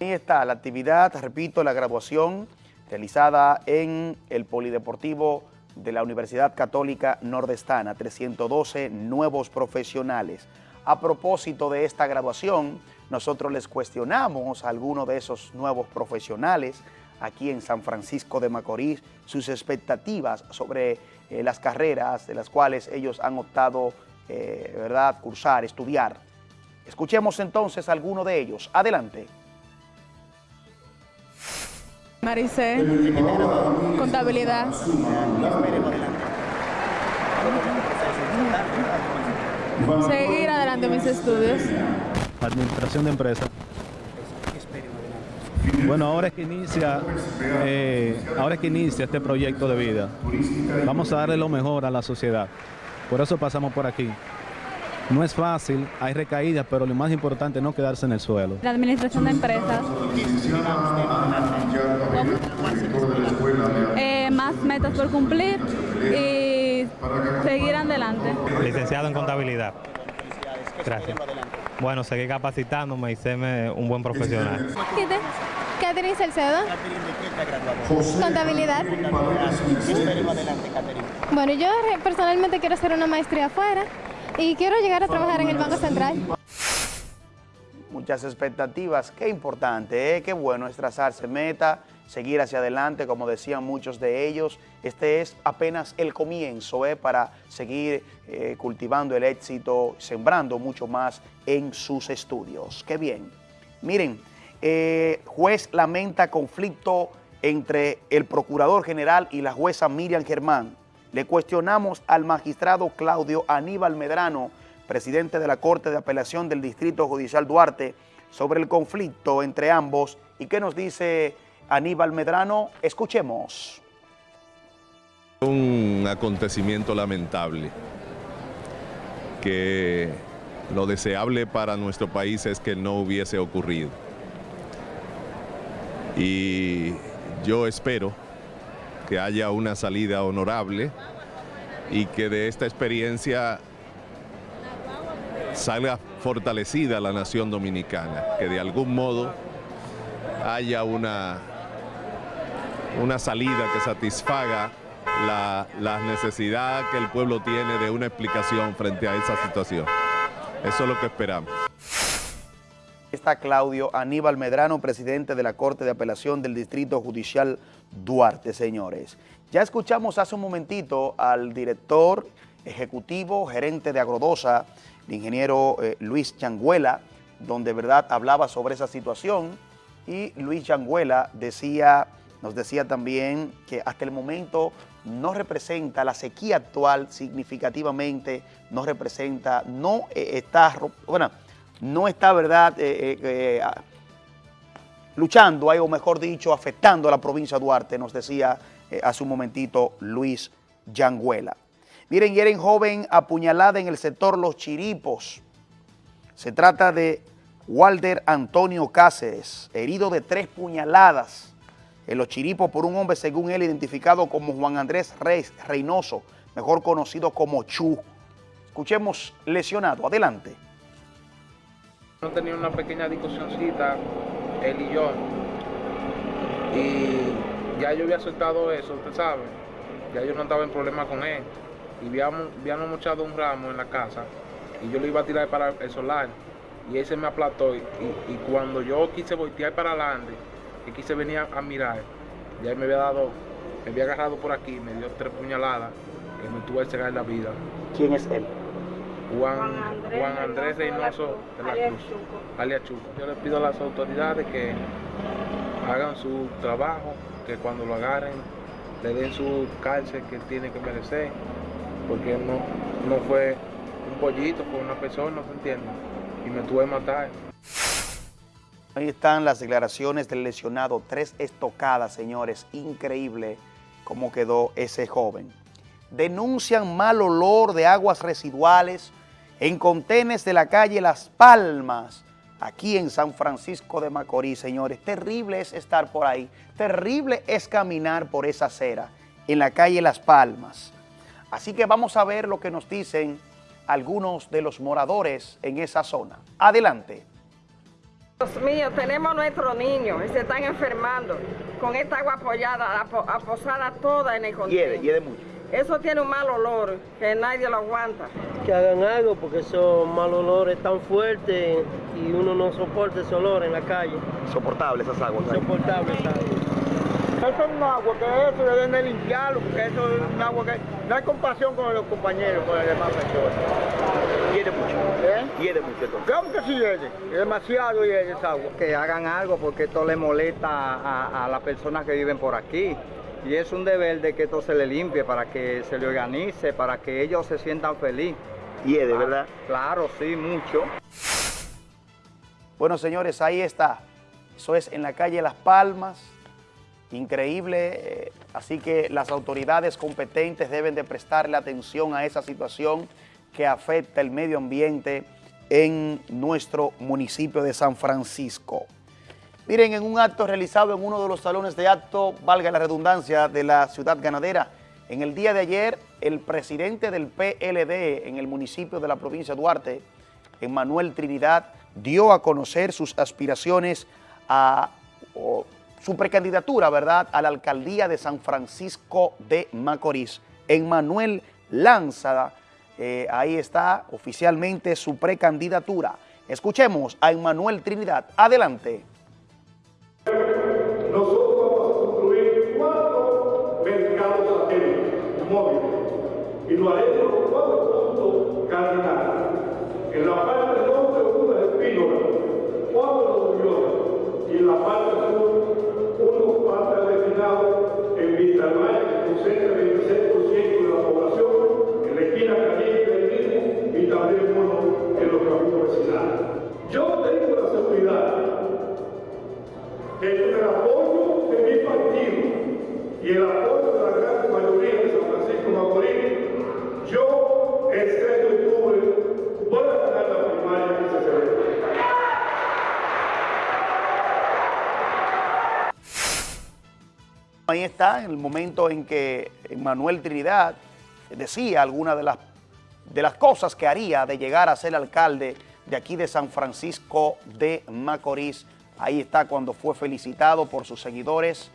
Ahí está la actividad, repito, la graduación realizada en el Polideportivo de la Universidad Católica Nordestana, 312 nuevos profesionales. A propósito de esta graduación, nosotros les cuestionamos a algunos de esos nuevos profesionales aquí en San Francisco de Macorís, sus expectativas sobre eh, las carreras de las cuales ellos han optado, eh, ¿verdad?, cursar, estudiar. Escuchemos entonces a alguno de ellos. Adelante. Maricé, contabilidad. Seguir adelante mis estudios. Administración de empresas. Bueno, ahora es que inicia, eh, ahora es que inicia este proyecto de vida. Vamos a darle lo mejor a la sociedad. Por eso pasamos por aquí. No es fácil, hay recaídas, pero lo más importante es no quedarse en el suelo. La administración de empresas. Eh, más metas por cumplir y seguir adelante. Licenciado en contabilidad. Gracias. Bueno, seguir capacitándome y serme un buen profesional. Catherine Salcedo. Contabilidad. Bueno, yo personalmente quiero hacer una maestría afuera y quiero llegar a trabajar en el Banco Central. Muchas expectativas, qué importante, ¿eh? qué bueno es trazarse meta, seguir hacia adelante, como decían muchos de ellos. Este es apenas el comienzo ¿eh? para seguir eh, cultivando el éxito, sembrando mucho más en sus estudios. Qué bien. Miren, eh, juez lamenta conflicto entre el Procurador General y la jueza Miriam Germán. Le cuestionamos al magistrado Claudio Aníbal Medrano, presidente de la Corte de Apelación del Distrito Judicial Duarte, sobre el conflicto entre ambos. ¿Y qué nos dice Aníbal Medrano? Escuchemos. Un acontecimiento lamentable que lo deseable para nuestro país es que no hubiese ocurrido. Y yo espero que haya una salida honorable y que de esta experiencia salga fortalecida la nación dominicana, que de algún modo haya una, una salida que satisfaga la, la necesidad que el pueblo tiene de una explicación frente a esa situación. Eso es lo que esperamos. Está Claudio Aníbal Medrano, presidente de la Corte de Apelación del Distrito Judicial Duarte, señores. Ya escuchamos hace un momentito al director ejecutivo, gerente de Agrodosa, el ingeniero eh, Luis Changuela, donde verdad hablaba sobre esa situación y Luis Changuela decía, nos decía también que hasta el momento no representa la sequía actual significativamente, no representa, no eh, está, bueno, no está, ¿verdad?, eh, eh, luchando, o mejor dicho, afectando a la provincia de Duarte, nos decía hace un momentito Luis Yanguela. Miren, hieren joven apuñalada en el sector Los Chiripos. Se trata de Walder Antonio Cáceres, herido de tres puñaladas en Los Chiripos por un hombre, según él, identificado como Juan Andrés Reyes Reynoso, mejor conocido como Chu. Escuchemos lesionado. Adelante. No tenía una pequeña discusioncita, él y yo. Y ya yo había soltado eso, usted sabe. Ya yo no estaba en problema con él. Y habíamos, habíamos mochado un ramo en la casa. Y yo lo iba a tirar para el solar. Y él se me aplastó. Y, y cuando yo quise voltear para adelante, que quise venir a, a mirar, ya él me había dado, me había agarrado por aquí, me dio tres puñaladas, que me tuvo que cegar la vida. ¿Quién es él? Juan, Juan Andrés Reynoso de la Cruz, alias Chuco. Yo le pido a las autoridades que hagan su trabajo, que cuando lo agarren le den su cárcel que tiene que merecer, porque no, no fue un pollito, fue una persona, ¿se entiende? Y me tuve que matar. Ahí están las declaraciones del lesionado, tres estocadas, señores, increíble cómo quedó ese joven. Denuncian mal olor de aguas residuales en contenes de la calle Las Palmas, aquí en San Francisco de Macorís, señores. Terrible es estar por ahí, terrible es caminar por esa acera en la calle Las Palmas. Así que vamos a ver lo que nos dicen algunos de los moradores en esa zona. Adelante. Dios mío, tenemos nuestros niños y se están enfermando con esta agua apoyada, apo- aposada toda en el contenedor. Hiede, hiede mucho. Eso tiene un mal olor que nadie lo aguanta. que hagan algo porque esos mal olores tan fuertes y uno no soporta ese olor en la calle. Insoportable esas aguas. Insoportable esa agua. Eso es un agua que eso deben de limpiarlo, porque eso es un agua que no hay compasión con los compañeros, con las demás personas. Hiede mucho. ¿Eh? Hiede mucho entonces. Claro que sí hiede, es demasiado hiede esa agua. que hagan algo porque esto le molesta a, a las personas que viven por aquí. Y es un deber de que esto se le limpie para que se le organice, para que ellos se sientan felices. Hiede, Ah, ¿verdad? Claro, sí, mucho. Bueno, señores, ahí está. Eso es en la calle Las Palmas. Increíble. eh, Así que las autoridades competentes deben de prestarle atención a esa situación que afecta el medio ambiente en nuestro municipio de San Francisco. Miren, en un acto realizado en uno de los salones de acto, valga la redundancia, de la ciudad ganadera, en el día de ayer, el presidente del PLD en el municipio de la provincia de Duarte, Emmanuel Trinidad, dio a conocer sus aspiraciones a su precandidatura, ¿verdad?, a la alcaldía de San Francisco de Macorís. Emmanuel lanza, eh, ahí está oficialmente su precandidatura. Escuchemos a Emmanuel Trinidad. Adelante. En el momento en que Manuel Trinidad decía algunas de las, de las cosas que haría de llegar a ser alcalde de aquí de San Francisco de Macorís. Ahí está cuando fue felicitado por sus seguidores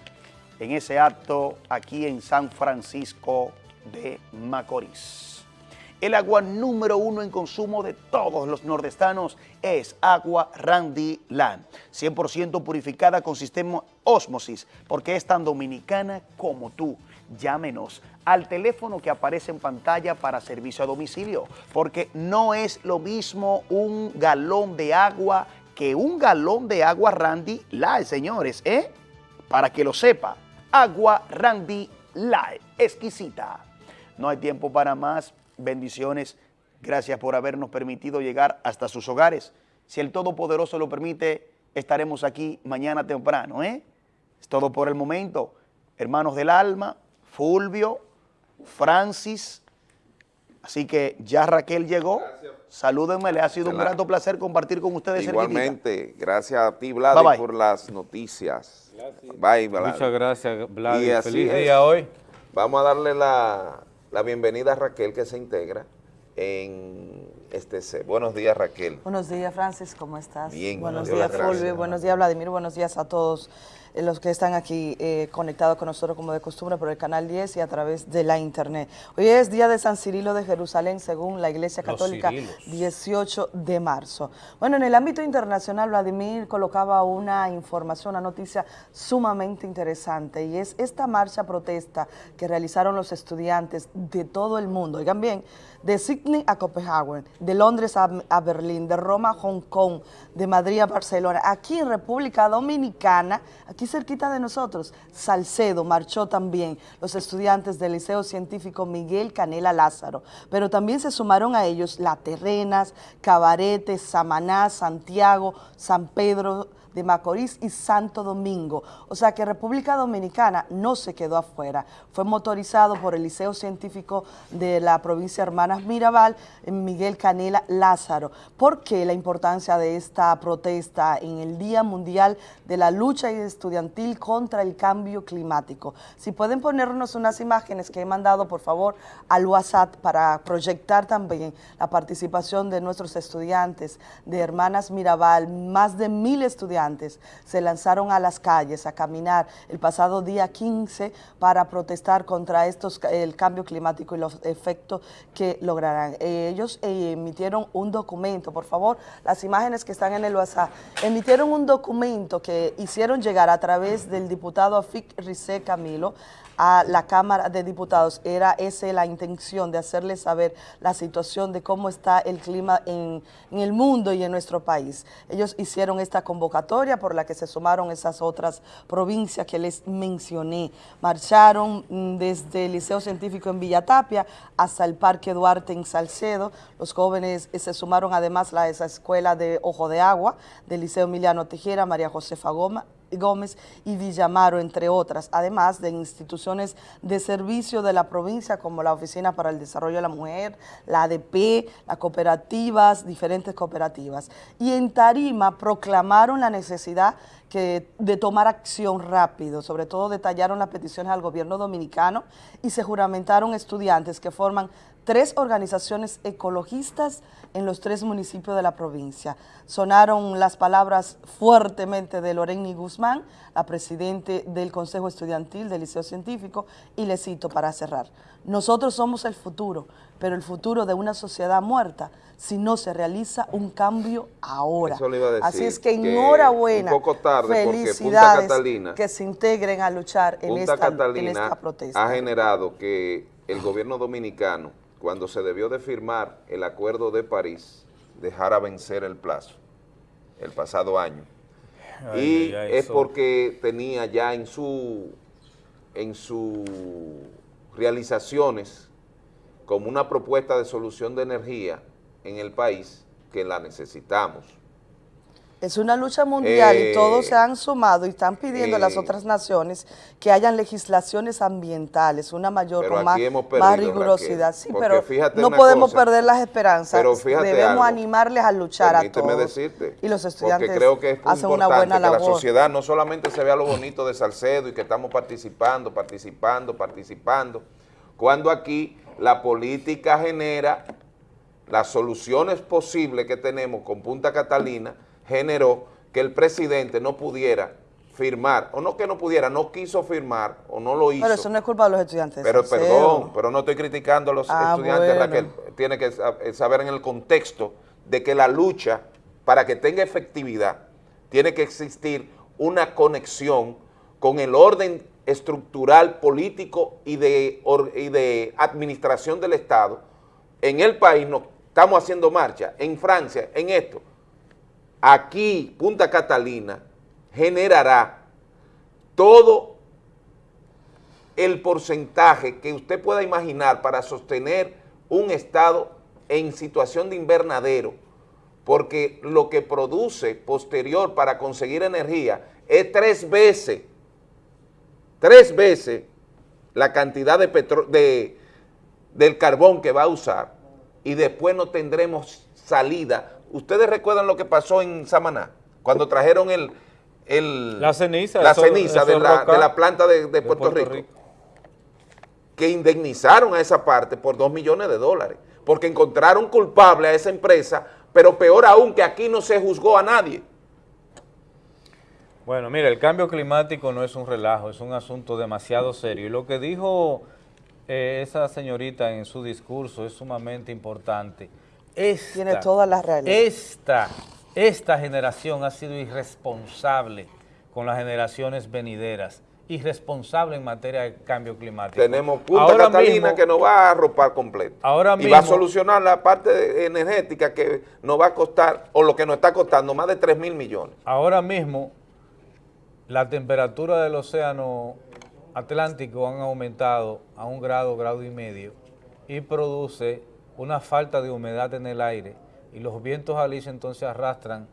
en ese acto aquí en San Francisco de Macorís. El agua número uno en consumo de todos los nordestanos es agua Randy Land, 100% purificada con sistema Osmosis, porque es tan dominicana como tú. Llámenos al teléfono que aparece en pantalla para servicio a domicilio, porque no es lo mismo un galón de agua que un galón de agua Randy Light, señores, ¿eh? Para que lo sepa, agua Randy Light, exquisita. No hay tiempo para más, bendiciones, gracias por habernos permitido llegar hasta sus hogares. Si el Todopoderoso lo permite, estaremos aquí mañana temprano, ¿eh? Es todo por el momento. Hermanos del alma, Fulvio, Francis, así que ya Raquel llegó. Salúdenme, le ha sido un grato placer compartir con ustedes. Igualmente, cerquitita. gracias a ti, Vlad, bye, bye. por las noticias. Gracias. Bye, Vlad. Muchas gracias, Vlad. Y Feliz día hoy. Vamos a darle la, la, bienvenida a Raquel que se integra en este set. Buenos días, Raquel. Buenos días, Francis, ¿cómo estás? Bien. Buenos días, Fulvio. Buenos días, Vladimir. Buenos días a todos los que están aquí eh, conectados con nosotros como de costumbre por el canal 10 y a través de la internet. Hoy es día de San Cirilo de Jerusalén según la Iglesia Católica, 18 de marzo. Bueno, en el ámbito internacional, Vladimir colocaba una información, una noticia sumamente interesante y es esta marcha protesta que realizaron los estudiantes de todo el mundo. Oigan bien, de Sydney a Copenhague, de Londres a, Berlín, de Roma a Hong Kong, de Madrid a Barcelona, aquí en República Dominicana, aquí cerquita de nosotros, Salcedo marchó también los estudiantes del Liceo Científico Miguel Canela Lázaro, pero también se sumaron a ellos La Terrenas, Cabarete, Samaná, Santiago, San Pedro de Macorís y Santo Domingo. O sea que República Dominicana no se quedó afuera. Fue motorizado por el Liceo Científico de la provincia Hermanas Mirabal, Miguel Canela Lázaro. ¿Por qué la importancia de esta protesta en el Día Mundial de la Lucha Estudiantil contra el Cambio Climático? Si pueden ponernos unas imágenes que he mandado, por favor, al WhatsApp para proyectar también la participación de nuestros estudiantes de Hermanas Mirabal, más de mil estudiantes se lanzaron a las calles a caminar el pasado día 15 para protestar contra estos, el cambio climático y los efectos que lograrán. Ellos emitieron un documento, por favor, las imágenes que están en el WhatsApp, emitieron un documento que hicieron llegar a través del diputado Afic Rizé Camilo a la Cámara de Diputados. Era esa la intención de hacerles saber la situación de cómo está el clima en, el mundo y en nuestro país. Ellos hicieron esta convocatoria por la que se sumaron esas otras provincias que les mencioné. Marcharon desde el Liceo Científico en Villatapia hasta el Parque Duarte en Salcedo. Los jóvenes se sumaron además a esa escuela de Ojo de Agua del Liceo Emiliano Tejera, María Josefa Goma, Gómez y Villamaro, entre otras, además de instituciones de servicio de la provincia como la Oficina para el Desarrollo de la Mujer, la ADP, las cooperativas, diferentes cooperativas. Y en Tarima proclamaron la necesidad de tomar acción rápido, sobre todo detallaron las peticiones al gobierno dominicano y se juramentaron estudiantes que forman tres organizaciones ecologistas en los tres municipios de la provincia. Sonaron las palabras fuertemente de Loreni Guzmán, la presidente del Consejo Estudiantil del Liceo Científico, y le cito para cerrar. Nosotros somos el futuro, pero el futuro de una sociedad muerta si no se realiza un cambio ahora. Eso le iba a decir, Así es que enhorabuena, un poco tarde felicidades Punta Catalina, que se integren a luchar en, Punta esta, Catalina en esta protesta. ha generado que el gobierno dominicano cuando se debió de firmar el Acuerdo de París, dejara vencer el plazo, el pasado año. Ay, y es porque tenía ya en su en sus realizaciones como una propuesta de solución de energía en el país que la necesitamos. Es una lucha mundial Eh, y todos se han sumado y están pidiendo a las eh, otras naciones que hayan legislaciones ambientales, una mayor, más, más rigurosidad. Raquel, Sí, pero no podemos cosa, perder las esperanzas. pero Debemos algo, animarles a luchar a todos. decirte, y los estudiantes porque creo que es muy hacen una buena que la labor. sociedad no solamente se vea lo bonito de Salcedo y que estamos participando, participando, participando, cuando aquí la política genera las soluciones posibles que tenemos con Punta Catalina, generó que el presidente no pudiera firmar, o no que no pudiera, no quiso firmar o no lo hizo. Pero eso no es culpa de los estudiantes. Pero perdón, pero no estoy criticando a los Ah, estudiantes, bueno. Raquel. Tiene que eh, saber en el contexto de que la lucha, para que tenga efectividad, tiene que existir una conexión con el orden estructural, político y de, or- y de administración del Estado. En el país no estamos haciendo marcha, en Francia, en esto. Aquí, Punta Catalina generará todo el porcentaje que usted pueda imaginar para sostener un estado en situación de invernadero, porque lo que produce posterior para conseguir energía es tres veces, tres veces la cantidad de de, del carbón que va a usar y después no tendremos salida. ¿Ustedes recuerdan lo que pasó en Samaná? Cuando trajeron el... el La ceniza, La ceniza de, la, de la planta de, de Puerto, Puerto Rico, Rico. que indemnizaron a esa parte por dos millones de dólares, porque encontraron culpable a esa empresa, pero peor aún que aquí no se juzgó a nadie. Bueno, mira, el cambio climático no es un relajo, es un asunto demasiado serio. Y lo que dijo eh, esa señorita en su discurso es sumamente importante. Esta, Tiene todas las realidad. Esta, esta generación ha sido irresponsable con las generaciones venideras, irresponsable en materia de cambio climático. Tenemos Punta Ahora Catalina mismo- que nos va a arropar completo. Ahora y va a solucionar la parte energética que nos va a costar, o lo que nos está costando, más de 3 mil millones. Ahora mismo, la temperatura del océano Atlántico han aumentado a un grado, grado y medio, y produce una falta de humedad en el aire, y los vientos alisios entonces arrastran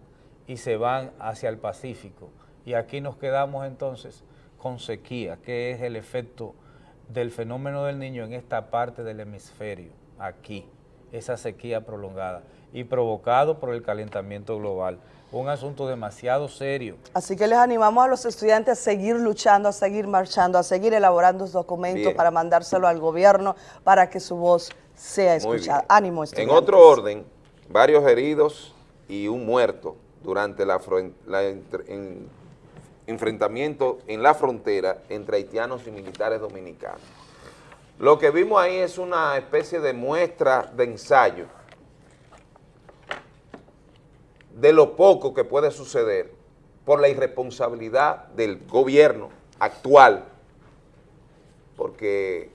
y se van hacia el Pacífico. Y aquí nos quedamos entonces con sequía, que es el efecto del fenómeno del niño en esta parte del hemisferio, aquí, esa sequía prolongada, y provocado por el calentamiento global. Un asunto demasiado serio. Así que les animamos a los estudiantes a seguir luchando, a seguir marchando, a seguir elaborando sus documentos Bien. para mandárselo al gobierno para que su voz sea escuchada. Ánimo, En estudiantes. otro orden, varios heridos y un muerto durante la, la en- enfrentamiento en la frontera entre haitianos y militares dominicanos. Lo que vimos ahí es una especie de muestra de ensayo de lo poco que puede suceder por la irresponsabilidad del gobierno actual, porque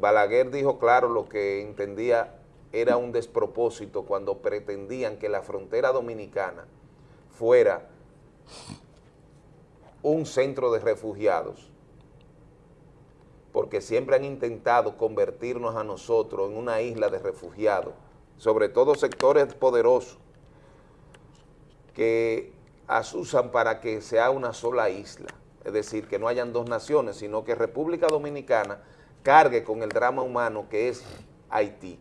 Balaguer dijo claro lo que entendía era un despropósito cuando pretendían que la frontera dominicana fuera un centro de refugiados, porque siempre han intentado convertirnos a nosotros en una isla de refugiados, sobre todo sectores poderosos que asusan para que sea una sola isla, es decir, que no hayan dos naciones, sino que República Dominicana cargue con el drama humano que es Haití.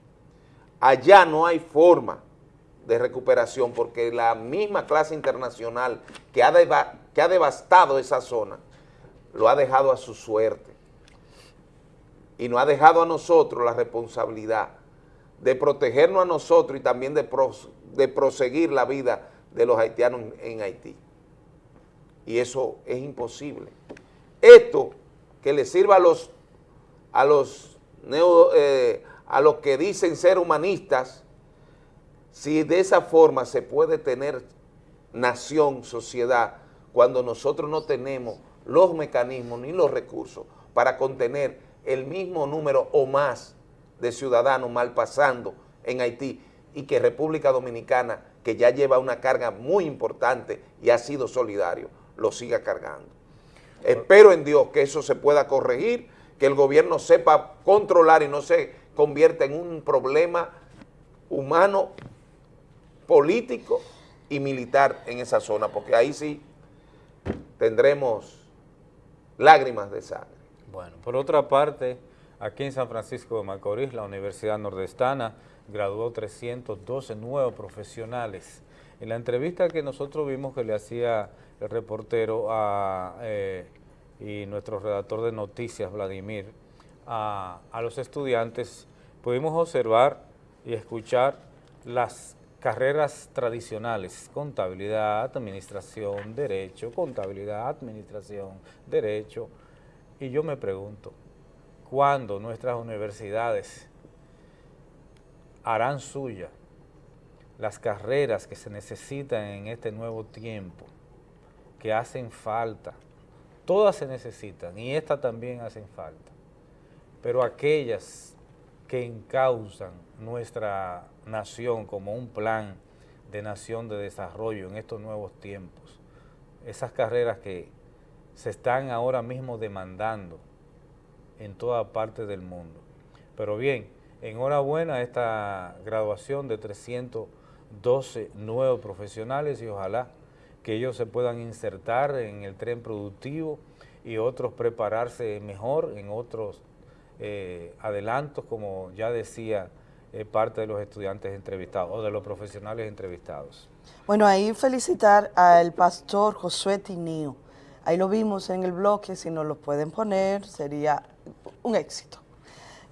Allá no hay forma de recuperación porque la misma clase internacional que ha, que ha devastado esa zona lo ha dejado a su suerte y nos ha dejado a nosotros la responsabilidad de protegernos a nosotros y también de, de proseguir la vida de los haitianos en, en Haití. Y eso es imposible. Esto que le sirva a los, a los, neo- eh, a los que dicen ser humanistas, si de esa forma se puede tener nación, sociedad, cuando nosotros no tenemos los mecanismos ni los recursos para contener el mismo número o más de ciudadanos mal pasando en Haití y que República Dominicana, que ya lleva una carga muy importante y ha sido solidario, lo siga cargando. Espero en Dios que eso se pueda corregir, que el gobierno sepa controlar y no se convierta en un problema humano, político y militar en esa zona, porque ahí sí tendremos lágrimas de sangre. Bueno, por otra parte, aquí en San Francisco de Macorís, la Universidad Nordestana graduó 312 nuevos profesionales. En la entrevista que nosotros vimos que le hacía el reportero a, eh, y nuestro redactor de noticias, Vladimir, a, los estudiantes, pudimos observar y escuchar las carreras tradicionales, contabilidad, administración, derecho, contabilidad, administración, derecho. Y yo me pregunto, ¿cuándo nuestras universidades harán suya las carreras que se necesitan en este nuevo tiempo, que hacen falta? Todas se necesitan y estas también hacen falta, pero aquellas que encausan nuestra nación como un plan de nación de desarrollo en estos nuevos tiempos. Esas carreras que se están ahora mismo demandando en toda parte del mundo. Pero bien, enhorabuena esta graduación de 312 nuevos profesionales y ojalá que ellos se puedan insertar en el tren productivo y otros prepararse mejor en otros eh, adelantos, como ya decía eh, parte de los estudiantes entrevistados o de los profesionales entrevistados. Bueno, ahí felicitar al pastor Josué Tineo. Ahí lo vimos en el bloque, si nos lo pueden poner, sería un éxito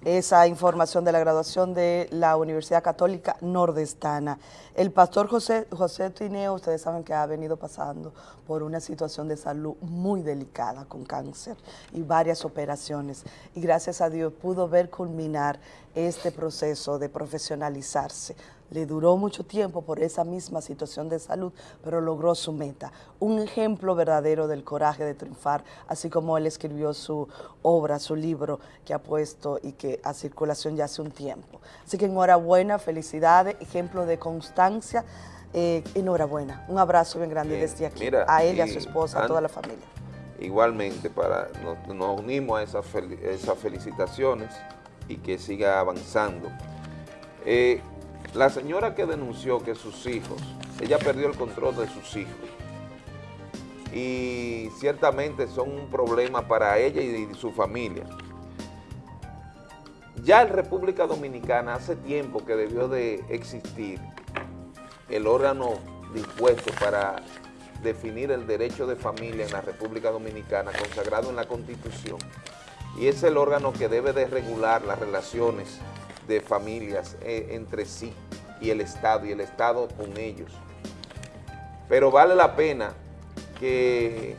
esa información de la graduación de la Universidad Católica Nordestana. El pastor José, José Tineo, ustedes saben que ha venido pasando por una situación de salud muy delicada con cáncer y varias operaciones. Y gracias a Dios pudo ver culminar este proceso de profesionalizarse le duró mucho tiempo por esa misma situación de salud, pero logró su meta. Un ejemplo verdadero del coraje de triunfar, así como él escribió su obra, su libro que ha puesto y que a circulación ya hace un tiempo. Así que enhorabuena, felicidades, ejemplo de constancia, eh, enhorabuena. Un abrazo bien grande desde aquí, a él y a su esposa, a toda la familia. Igualmente, para, nos, unimos a esas, esas felicitaciones y que siga avanzando. Eh, la señora que denunció que sus hijos, ella perdió el control de sus hijos y ciertamente son un problema para ella y su familia. Ya en República Dominicana hace tiempo que debió de existir el órgano dispuesto para definir el derecho de familia en la República Dominicana consagrado en la Constitución y es el órgano que debe de regular las relaciones de familias eh, entre sí y el Estado, y el Estado con ellos. Pero vale la pena que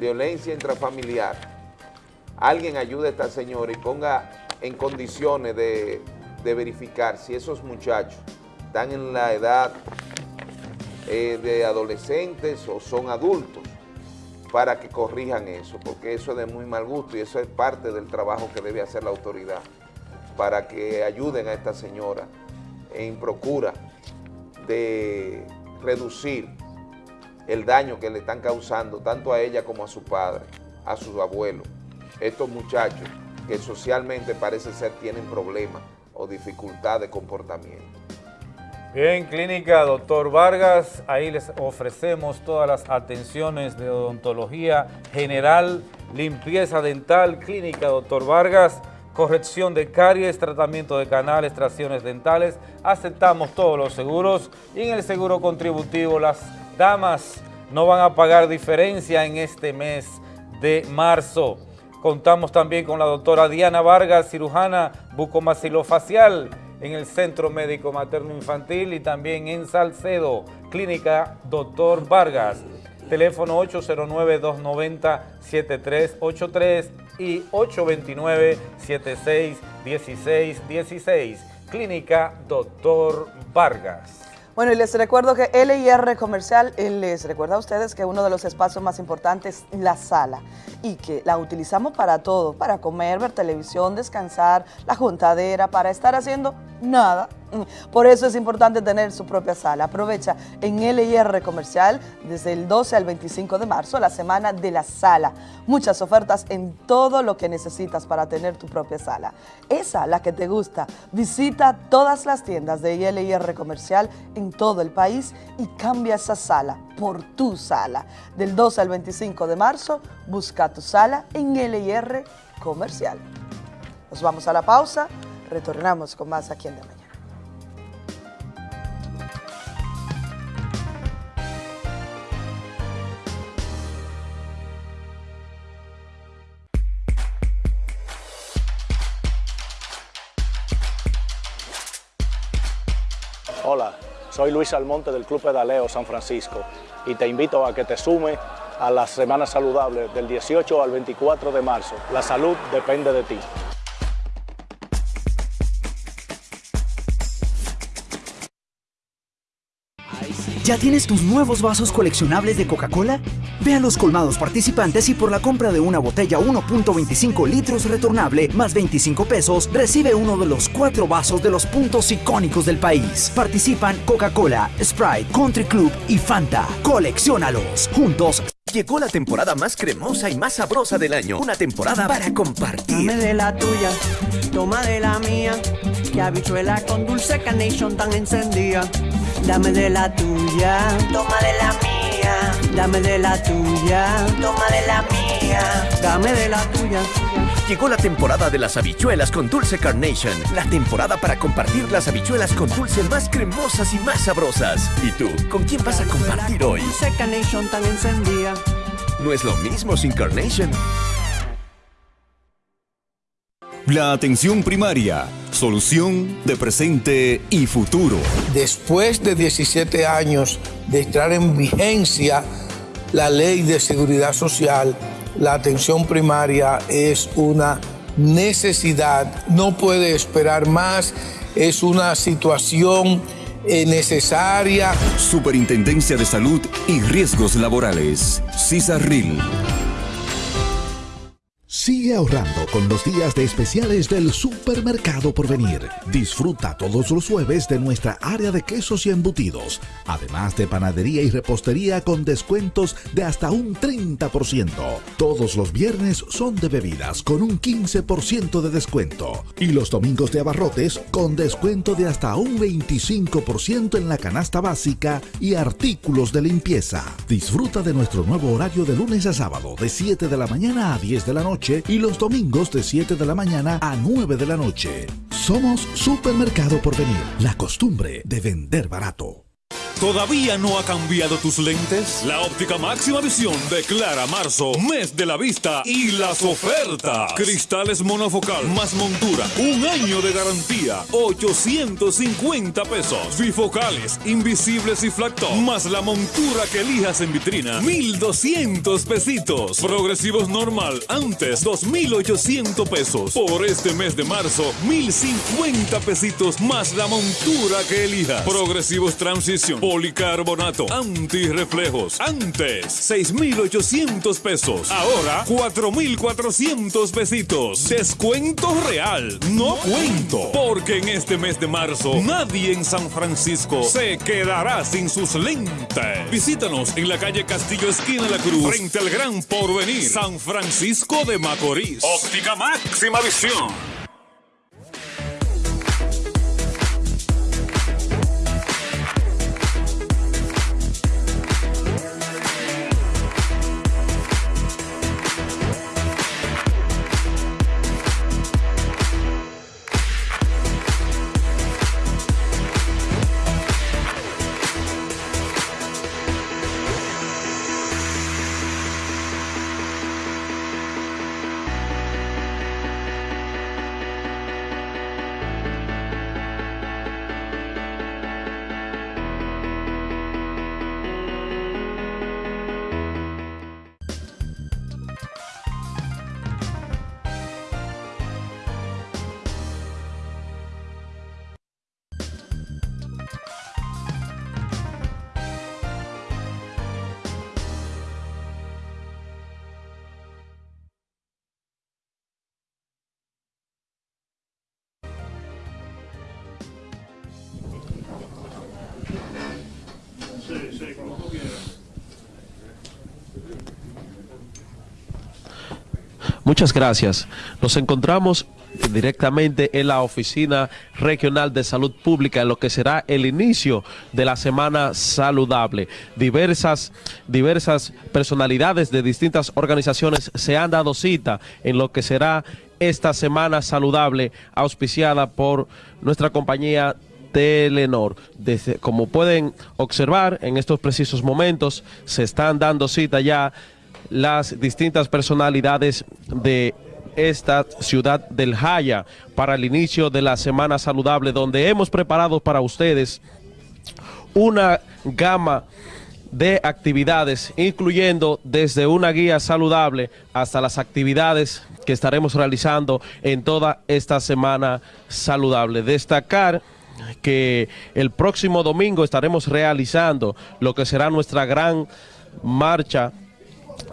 violencia intrafamiliar, alguien ayude a esta señora y ponga en condiciones de, de verificar si esos muchachos están en la edad eh, de adolescentes o son adultos para que corrijan eso, porque eso es de muy mal gusto y eso es parte del trabajo que debe hacer la autoridad para que ayuden a esta señora en procura de reducir el daño que le están causando tanto a ella como a su padre, a sus abuelos. Estos muchachos que socialmente parece ser tienen problemas o dificultad de comportamiento. Bien, Clínica Doctor Vargas, ahí les ofrecemos todas las atenciones de odontología general, limpieza dental, Clínica Doctor Vargas, corrección de caries, tratamiento de canales, extracciones dentales. Aceptamos todos los seguros y en el seguro contributivo las damas no van a pagar diferencia en este mes de marzo. Contamos también con la doctora Diana Vargas, cirujana bucomaxilofacial en el Centro Médico Materno Infantil y también en Salcedo, Clínica Doctor Vargas. Teléfono 809-290-7383 y 829-761616. Clínica Doctor Vargas. Bueno, y les recuerdo que LIR Comercial eh, les recuerda a ustedes que uno de los espacios más importantes es la sala y que la utilizamos para todo, para comer, ver televisión, descansar, la juntadera, para estar haciendo nada, [laughs] Por eso es importante tener su propia sala. Aprovecha en LIR Comercial desde el 12 al 25 de marzo, la semana de la sala. Muchas ofertas en todo lo que necesitas para tener tu propia sala. Esa, la que te gusta. Visita todas las tiendas de LIR Comercial en todo el país y cambia esa sala por tu sala. Del 12 al 25 de marzo, busca tu sala en LIR Comercial. Nos vamos a la pausa, retornamos con más aquí en De Hola, soy Luis Almonte del Club Pedaleo San Francisco y te invito a que te sume a las Semanas Saludables del 18 al 24 de marzo. La salud depende de ti. ¿Ya tienes tus nuevos vasos coleccionables de Coca-Cola? Ve a los colmados participantes y por la compra de una botella 1.25 litros retornable más 25 pesos, recibe uno de los cuatro vasos de los puntos icónicos del país. Participan Coca-Cola, Sprite, Country Club y Fanta. Colecciónalos. Juntos. Llegó la temporada más cremosa y más sabrosa del año. Una temporada para compartir. Dame de la tuya, toma de la mía. Que habichuela con dulce carnation tan encendida. Dame de la tuya, toma de la mía. Dame de la tuya, toma de la mía. Dame de la tuya. Llegó la temporada de las habichuelas con dulce carnation. La temporada para compartir las habichuelas con dulce más cremosas y más sabrosas. ¿Y tú, con quién vas a compartir hoy? Dulce carnation tan encendida. No es lo mismo sin carnation. La atención primaria, solución de presente y futuro. Después de 17 años de entrar en vigencia la ley de seguridad social, la atención primaria es una necesidad, no puede esperar más, es una situación eh, necesaria. Superintendencia de Salud y Riesgos Laborales. CISARRIL. Sigue ahorrando con los días de especiales del Supermercado Porvenir. Disfruta todos los jueves de nuestra área de quesos y embutidos, además de panadería y repostería con descuentos de hasta un 30%. Todos los viernes son de bebidas con un 15% de descuento y los domingos de abarrotes con descuento de hasta un 25% en la canasta básica y artículos de limpieza. Disfruta de nuestro nuevo horario de lunes a sábado de 7 de la mañana a 10 de la noche y los domingos de 7 de la mañana a 9 de la noche. Somos Supermercado Porvenir, la costumbre de vender barato. ¿Todavía no ha cambiado tus lentes? La óptica máxima visión declara marzo, mes de la vista y las ofertas. Cristales monofocal más montura, un año de garantía, 850 pesos. Bifocales, invisibles y flacto, más la montura que elijas en vitrina, 1200 pesitos. Progresivos normal, antes 2800 pesos. Por este mes de marzo, 1050 pesitos más la montura que elijas. Progresivos transición policarbonato, antirreflejos. Antes, 6,800 pesos. Ahora, 4,400 pesitos. Descuento real, no cuento. Porque en este mes de marzo, nadie en San Francisco se quedará sin sus lentes. Visítanos en la calle Castillo, esquina La Cruz, frente al Gran Porvenir, San Francisco de Macorís. Óptica máxima visión. Muchas gracias. Nos encontramos directamente en la Oficina Regional de Salud Pública en lo que será el inicio de la Semana Saludable. Diversas, diversas personalidades de distintas organizaciones se han dado cita en lo que será esta Semana Saludable auspiciada por nuestra compañía Telenor. Desde, como pueden observar, en estos precisos momentos se están dando cita ya las distintas personalidades de esta ciudad del Jaya para el inicio de la Semana Saludable, donde hemos preparado para ustedes una gama de actividades, incluyendo desde una guía saludable hasta las actividades que estaremos realizando en toda esta Semana Saludable. Destacar que el próximo domingo estaremos realizando lo que será nuestra gran marcha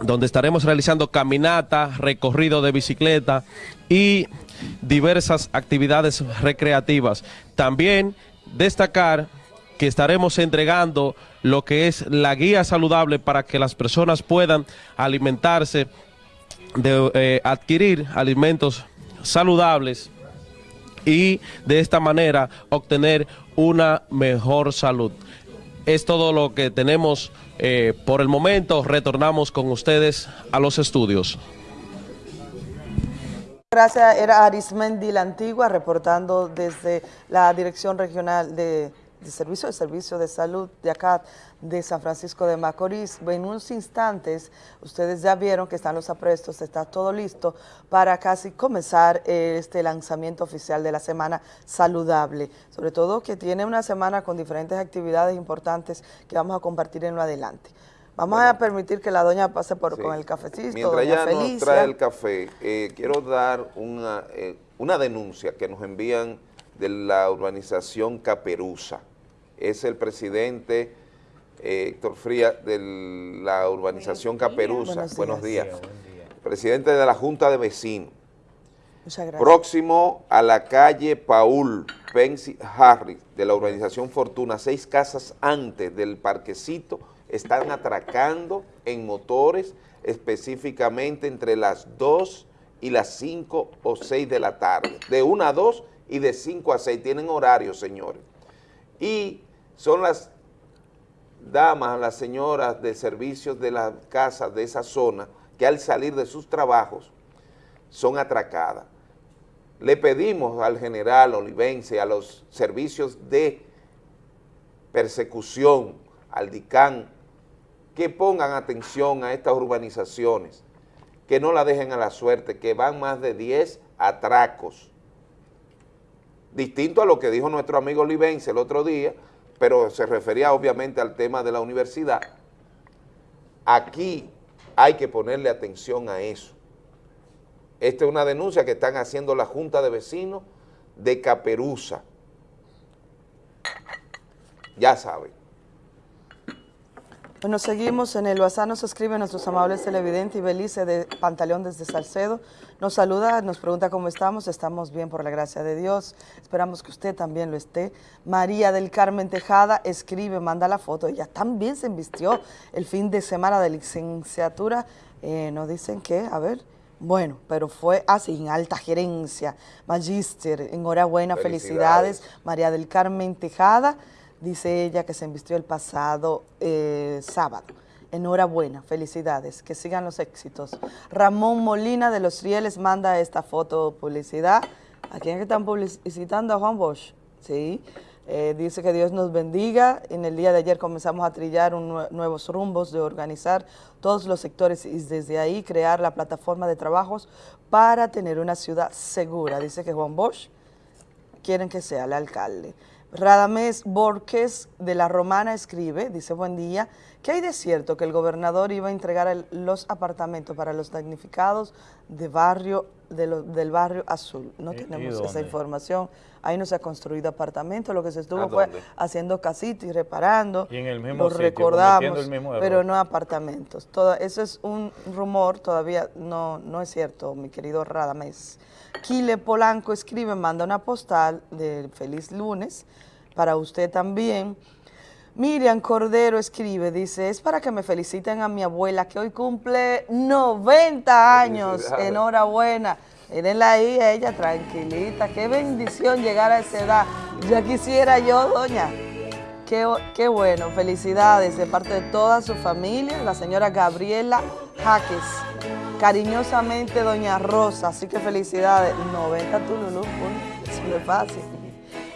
donde estaremos realizando caminata, recorrido de bicicleta y diversas actividades recreativas. También destacar que estaremos entregando lo que es la guía saludable para que las personas puedan alimentarse, de, eh, adquirir alimentos saludables y de esta manera obtener una mejor salud. Es todo lo que tenemos eh, por el momento. Retornamos con ustedes a los estudios. Gracias, era Arismendi la Antigua reportando desde la Dirección Regional de de Servicio de Servicio de Salud de acá de San Francisco de Macorís. En unos instantes, ustedes ya vieron que están los aprestos, está todo listo para casi comenzar este lanzamiento oficial de la Semana Saludable. Sobre todo que tiene una semana con diferentes actividades importantes que vamos a compartir en lo adelante. Vamos a permitir que la doña pase por con el cafecito. Mientras ella nos trae el café, eh, quiero dar una, eh, una denuncia que nos envían de la urbanización Caperuza es el presidente eh, Héctor Frías de la urbanización Caperuza. Buenos días. Presidente de la Junta de Vecinos. Muchas gracias. Próximo a la calle Paul Pensi Harris de la urbanización Fortuna, seis casas antes del parquecito, están atracando en motores específicamente entre las 2 y las 5 o 6 de la tarde. De 1 a 2 y de 5 a 6. Tienen horarios, señores y son las damas, las señoras de servicios de las casas de esa zona que al salir de sus trabajos son atracadas. Le pedimos al general Olivense, a los servicios de persecución, al DICAN, que pongan atención a estas urbanizaciones, que no la dejen a la suerte, que van más de 10 atracos distinto a lo que dijo nuestro amigo Olivense el otro día, pero se refería obviamente al tema de la universidad. Aquí hay que ponerle atención a eso. Esta es una denuncia que están haciendo la Junta de Vecinos de Caperuza. Ya saben. Bueno, seguimos en el WhatsApp, nos escriben nuestros amables televidentes y Belice de Pantaleón desde Salcedo. Nos saluda, nos pregunta cómo estamos, estamos bien por la gracia de Dios, esperamos que usted también lo esté. María del Carmen Tejada escribe, manda la foto, ella también se invistió el fin de semana de licenciatura, eh, nos dicen que, a ver, bueno, pero fue así, en alta gerencia, magíster, enhorabuena, felicidades, María del Carmen Tejada, dice ella que se invistió el pasado eh, sábado. Enhorabuena, felicidades, que sigan los éxitos. Ramón Molina de Los Rieles manda esta foto publicidad. ¿A quién están publicitando? A Juan Bosch. Sí. Eh, dice que Dios nos bendiga. En el día de ayer comenzamos a trillar nuevos rumbos de organizar todos los sectores y desde ahí crear la plataforma de trabajos para tener una ciudad segura. Dice que Juan Bosch quieren que sea el alcalde. Radamés Borges de La Romana escribe, dice, buen día, ¿qué hay de cierto que el gobernador iba a entregar los apartamentos para los damnificados de barrio, del barrio Azul? No tenemos esa información, ahí no se ha construido apartamento, lo que se estuvo fue haciendo casitas y reparando, y en el mismo lo recordamos, pero no apartamentos. Todo, eso es un rumor, todavía no, no es cierto, mi querido Radamés. Kile Polanco escribe, manda una postal de feliz lunes para usted también. Miriam Cordero escribe, dice, es para que me feliciten a mi abuela que hoy cumple 90 años. Enhorabuena. Mírenla ahí, ella tranquilita. Qué bendición llegar a esa edad. Ya quisiera yo, doña. Qué, qué bueno, felicidades de parte de toda su familia, la señora Gabriela Jaques. Cariñosamente, doña Rosa. Así que felicidades. 90 Tululú, eso no es fácil.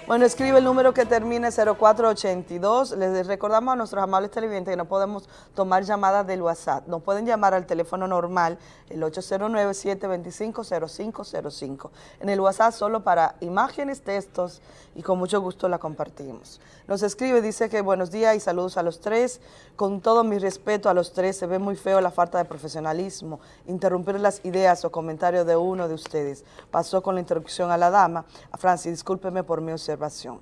Bueno, escribe el número que termine 0482. Les recordamos a nuestros amables televidentes que no podemos tomar llamadas del WhatsApp. Nos pueden llamar al teléfono normal, el 809-725-0505. En el WhatsApp solo para imágenes, textos y con mucho gusto la compartimos. Nos escribe, dice que buenos días y saludos a los tres. Con todo mi respeto a los tres, se ve muy feo la falta de profesionalismo, interrumpir las ideas o comentarios de uno de ustedes. Pasó con la interrupción a la dama. A Francis, discúlpeme por mi observación.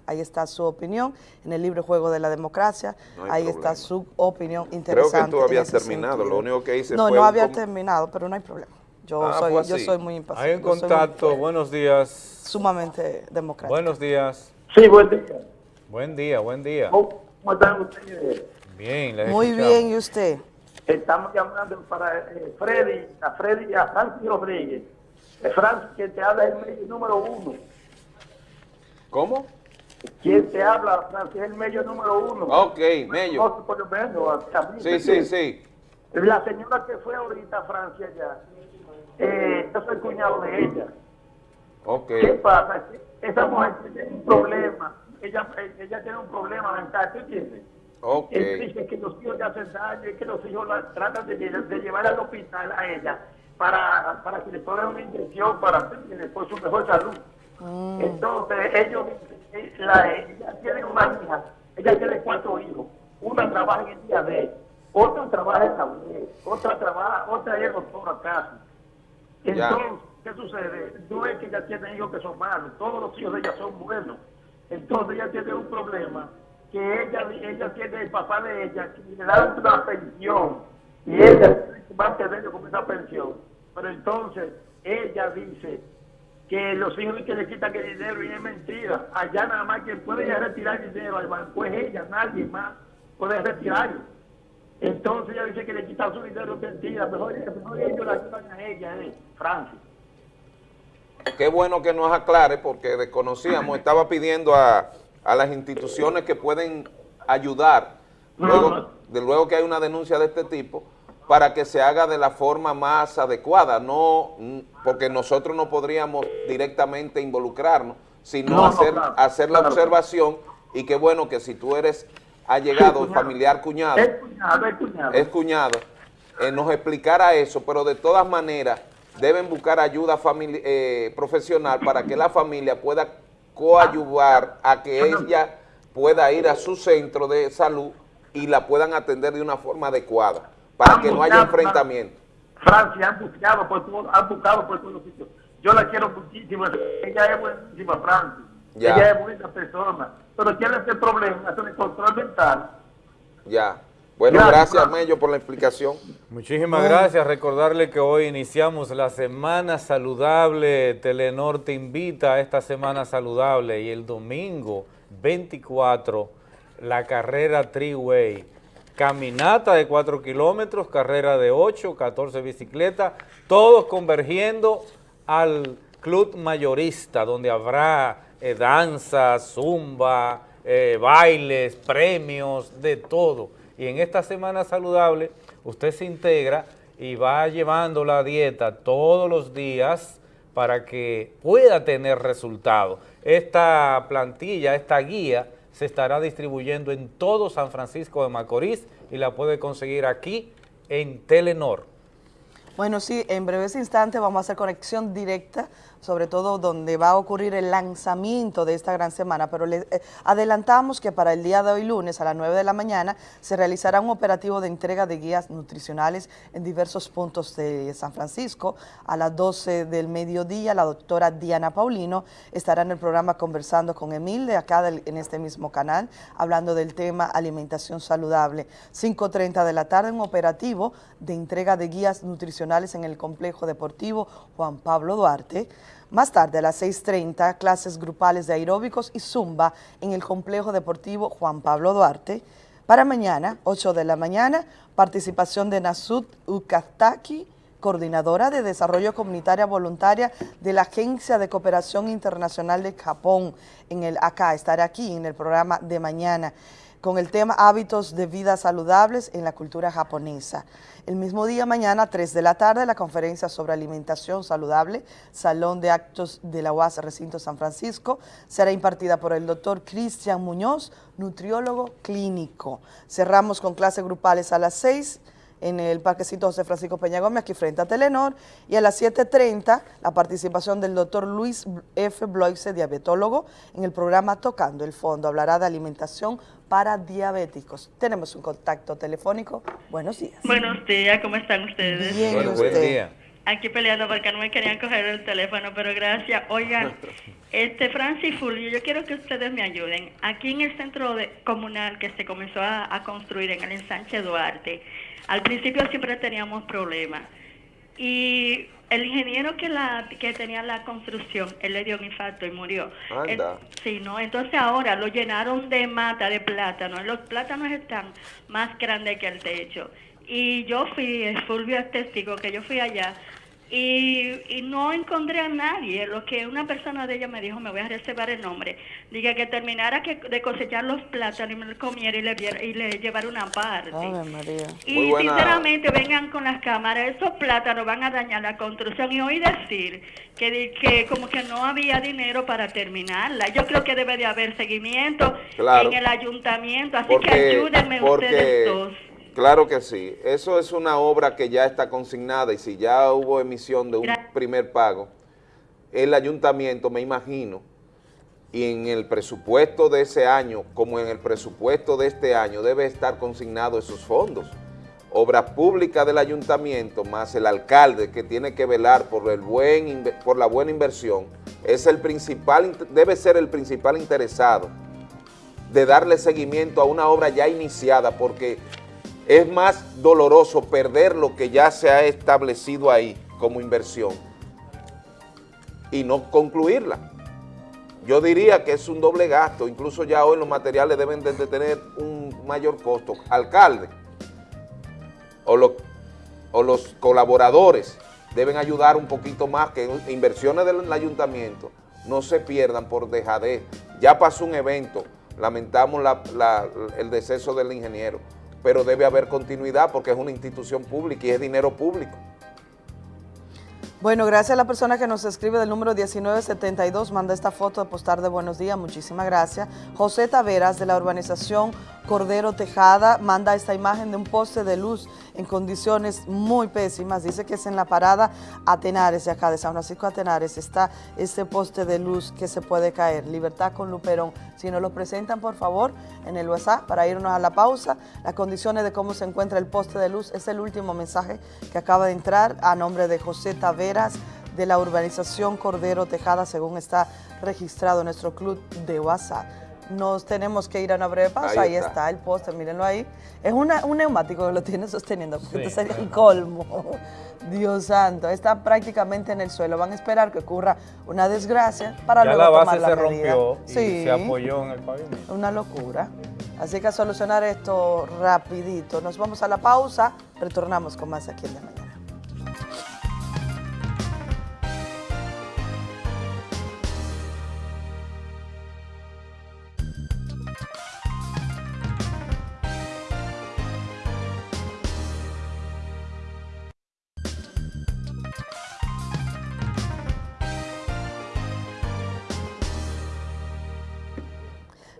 Ahí está su opinión en el libro Juego de la Democracia. No Ahí problema. está su opinión Creo interesante. que tú habías terminado, sentido. lo único que hice No, fue no un había terminado, pero no hay problema. Yo, Ah, soy, yo soy muy impaciente. Hay muy- contacto, buenos días. sumamente democrático. Buenos días. Sí, buen día. Buen día, buen día. ¿Cómo están ustedes? Bien, les Muy escuchamos. bien, ¿y usted? Estamos llamando para eh, Freddy, a Freddy y a Francis Rodríguez. Eh, Francis, quien te habla es el medio número uno. ¿Cómo? Quien te habla, Francis, es el medio número uno. Ok, Mello. Por lo menos, Sí, ¿me sí, sí. La señora que fue ahorita a Francia ya, eh, yo soy cuñado de ella. Ok. ¿Qué pasa? Que Esa mujer tiene un problema. Ella, ella tiene un problema mental, ¿tú entiendes? Ok. Él dice que los hijos le hacen daño y que los hijos la tratan de, de llevar al hospital a ella para, para que le pongan una inyección para por su mejor salud. Entonces, ellos, eh, la, ella tiene una hija, ella tiene cuatro hijos. Una trabaja en el día de otra trabaja en la UNED, otra trabaja, otra es doctora casi. Ya. Entonces, ¿qué sucede? No es que ella tiene hijos que son malos, todos los hijos de ella son buenos. Entonces ella tiene un problema, que ella, ella tiene el papá de ella, que le da una pensión, y ella tiene que mantenerlo con esa pensión. Pero entonces ella dice que los hijos que le quitan el dinero y es mentira. Allá nada más quien puede retirar dinero al banco es ella, nadie más puede retirarlo. Entonces ella dice que le quitan su dinero es mentira, mejor, mejor ellos la ayudan a ella, eh, Francis. Qué bueno que nos aclare porque desconocíamos, estaba pidiendo a, a las instituciones que pueden ayudar, luego, de luego que hay una denuncia de este tipo, para que se haga de la forma más adecuada, no porque nosotros no podríamos directamente involucrarnos, sino No, no, hacer, claro, hacer la claro. observación y qué bueno que si tú eres allegado, cuñado. familiar, cuñado, Es cuñado, es cuñado. es cuñado, eh, nos explicara eso, pero de todas maneras deben buscar ayuda eh, profesional para que la familia pueda coayuvar a que ella pueda ir a su centro de salud y la puedan atender de una forma adecuada, para que no haya enfrentamiento. Francia han buscado por todo, han buscado por todos los sitios. Yo la quiero muchísimo, ella es buenísima, Francia. Ya. Ella es buena persona, pero tiene este problema, es el control mental. Ya. Bueno, Gracias, gracias. Mello, por la explicación. Muchísimas gracias. Recordarle que hoy iniciamos la Semana Saludable. Telenor te invita a esta Semana Saludable y el domingo 24 la carrera Treeway. Caminata de 4 kilómetros, carrera de 8, 14 bicicletas, todos convergiendo al club mayorista, donde habrá eh, danza, zumba, eh, bailes, premios, de todo. Y en esta semana saludable, usted se integra y va llevando la dieta todos los días para que pueda tener resultados. Esta plantilla, esta guía, se estará distribuyendo en todo San Francisco de Macorís y la puede conseguir aquí en Telenor. Bueno, sí, en breves instantes vamos a hacer conexión directa, sobre todo donde va a ocurrir el lanzamiento de esta gran semana, pero les eh, adelantamos que para el día de hoy lunes a las 9 de la mañana se realizará un operativo de entrega de guías nutricionales en diversos puntos de San Francisco. A las 12 del mediodía la doctora Diana Paulino estará en el programa conversando con Emil de acá en este mismo canal, hablando del tema alimentación saludable. 5.30 de la tarde un operativo de entrega de guías nutricionales en el complejo deportivo Juan Pablo Duarte. Más tarde, a las 6.30, clases grupales de aeróbicos y zumba en el complejo deportivo Juan Pablo Duarte. Para mañana, 8 de la mañana, participación de Nasud Ukastaki, coordinadora de Desarrollo Comunitaria Voluntaria de la Agencia de Cooperación Internacional de Japón, en el acá, estará aquí en el programa de mañana con el tema Hábitos de vida saludables en la cultura japonesa. El mismo día, mañana, 3 de la tarde, la conferencia sobre alimentación saludable, Salón de Actos de la UAS Recinto San Francisco, será impartida por el doctor Cristian Muñoz, nutriólogo clínico. Cerramos con clases grupales a las 6 en el Parquecito José Francisco Peña Gómez, aquí frente a Telenor, y a las 7.30 la participación del doctor Luis F. Bloise, diabetólogo, en el programa Tocando el Fondo. Hablará de alimentación para diabéticos. Tenemos un contacto telefónico. Buenos días. Buenos días, ¿cómo están ustedes? Bien, bueno, usted? buen día. Aquí peleando porque no me querían coger el teléfono, pero gracias. Oigan, este Francis Fulvio, yo quiero que ustedes me ayuden. Aquí en el centro de, comunal que se comenzó a, a construir en el ensanche Duarte, al principio siempre teníamos problemas. Y el ingeniero que la que tenía la construcción, él le dio un infarto y murió. Anda. sí, ¿no? Entonces ahora lo llenaron de mata de plátano. Los plátanos están más grandes que el techo. Y yo fui, Fulvio es testigo, que yo fui allá y, y, no encontré a nadie. Lo que una persona de ella me dijo, me voy a reservar el nombre, dije que terminara que, de cosechar los plátanos y me los comiera y le, y le llevara una parte. María. Y sinceramente vengan con las cámaras, esos plátanos van a dañar la construcción y oí decir que, que como que no había dinero para terminarla. Yo creo que debe de haber seguimiento claro. en el ayuntamiento, así porque, que ayúdenme porque... ustedes dos. Claro que sí. Eso es una obra que ya está consignada y si ya hubo emisión de un primer pago, el ayuntamiento, me imagino, y en el presupuesto de ese año, como en el presupuesto de este año, debe estar consignado esos fondos. Obras públicas del ayuntamiento, más el alcalde que tiene que velar por, el buen, por la buena inversión, es el principal, debe ser el principal interesado de darle seguimiento a una obra ya iniciada, porque es más doloroso perder lo que ya se ha establecido ahí como inversión y no concluirla. Yo diría que es un doble gasto, incluso ya hoy los materiales deben de tener un mayor costo. Alcalde o, lo, o los colaboradores deben ayudar un poquito más, que inversiones del ayuntamiento no se pierdan por dejadez. Ya pasó un evento, lamentamos la, la, el deceso del ingeniero, pero debe haber continuidad porque es una institución pública y es dinero público. Bueno, gracias a la persona que nos escribe del número 1972, manda esta foto de postar de buenos días, muchísimas gracias. José Taveras, de la urbanización Cordero Tejada, manda esta imagen de un poste de luz en condiciones muy pésimas. Dice que es en la parada Atenares, de acá de San Francisco Atenares, está este poste de luz que se puede caer. Libertad con Luperón. Si nos lo presentan, por favor, en el WhatsApp para irnos a la pausa. Las condiciones de cómo se encuentra el poste de luz es el último mensaje que acaba de entrar a nombre de José Taveras de la urbanización Cordero Tejada, según está registrado en nuestro club de WhatsApp nos tenemos que ir a una breve pausa. Ahí, ahí está. está. el póster, mírenlo ahí. Es una, un neumático que lo tiene sosteniendo, porque sí. este sería el colmo. Dios santo, está prácticamente en el suelo. Van a esperar que ocurra una desgracia para ya luego la tomar base la se medida. rompió y sí. se apoyó en el pavimento. Una locura. Así que a solucionar esto rapidito. Nos vamos a la pausa, retornamos con más aquí en la mañana.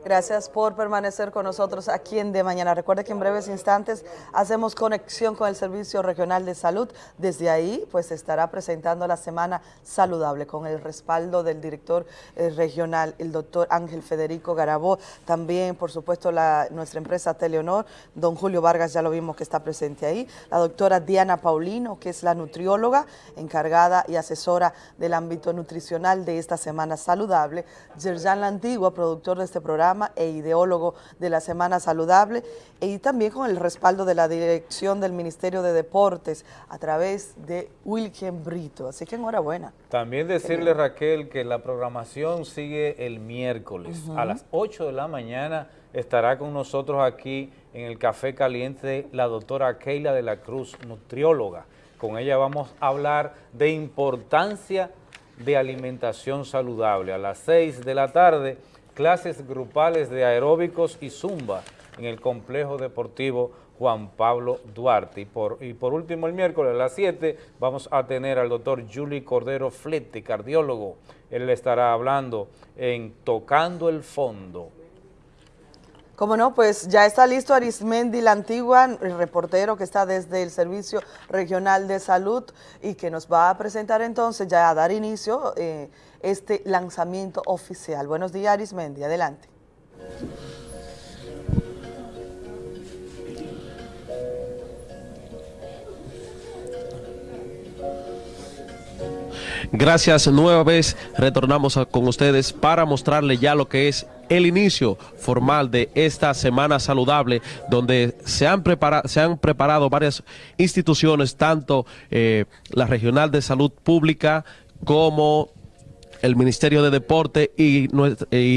Gracias por permanecer con nosotros aquí en De Mañana. Recuerde que en breves instantes hacemos conexión con el Servicio Regional de Salud. Desde ahí, pues, estará presentando la Semana Saludable con el respaldo del director eh, regional, el doctor Ángel Federico Garabó. También, por supuesto, nuestra empresa Teleonor, don Julio Vargas, ya lo vimos que está presente ahí. La doctora Diana Paulino, que es la nutrióloga encargada y asesora del ámbito nutricional de esta Semana Saludable. Yerjan La Antigua, productor de este programa programa e ideólogo de la Semana Saludable y también con el respaldo de la dirección del Ministerio de Deportes a través de Wilken Brito. Así que enhorabuena. También decirle, Raquel, que la programación sigue el miércoles. A las 8 de la mañana estará con nosotros aquí en el Café Caliente la doctora Keila de la Cruz, nutrióloga. Con ella vamos a hablar de importancia de alimentación saludable. A las 6 de la tarde, clases grupales de aeróbicos y zumba en el complejo deportivo Juan Pablo Duarte. Y por, y por último, el miércoles a las 7 vamos a tener al doctor Julie Cordero Flete, cardiólogo. Él estará hablando en Tocando el Fondo. Como no, pues ya está listo Arismendi La Antigua, el reportero que está desde el Servicio Regional de Salud y que nos va a presentar entonces, ya a dar inicio, eh, este lanzamiento oficial. Buenos días Arismendi, adelante. Gracias, nueva vez retornamos con ustedes para mostrarle ya lo que es el inicio formal de esta Semana Saludable, donde se han, se han preparado varias instituciones, tanto eh, la Regional de Salud Pública como el Ministerio de Deporte y,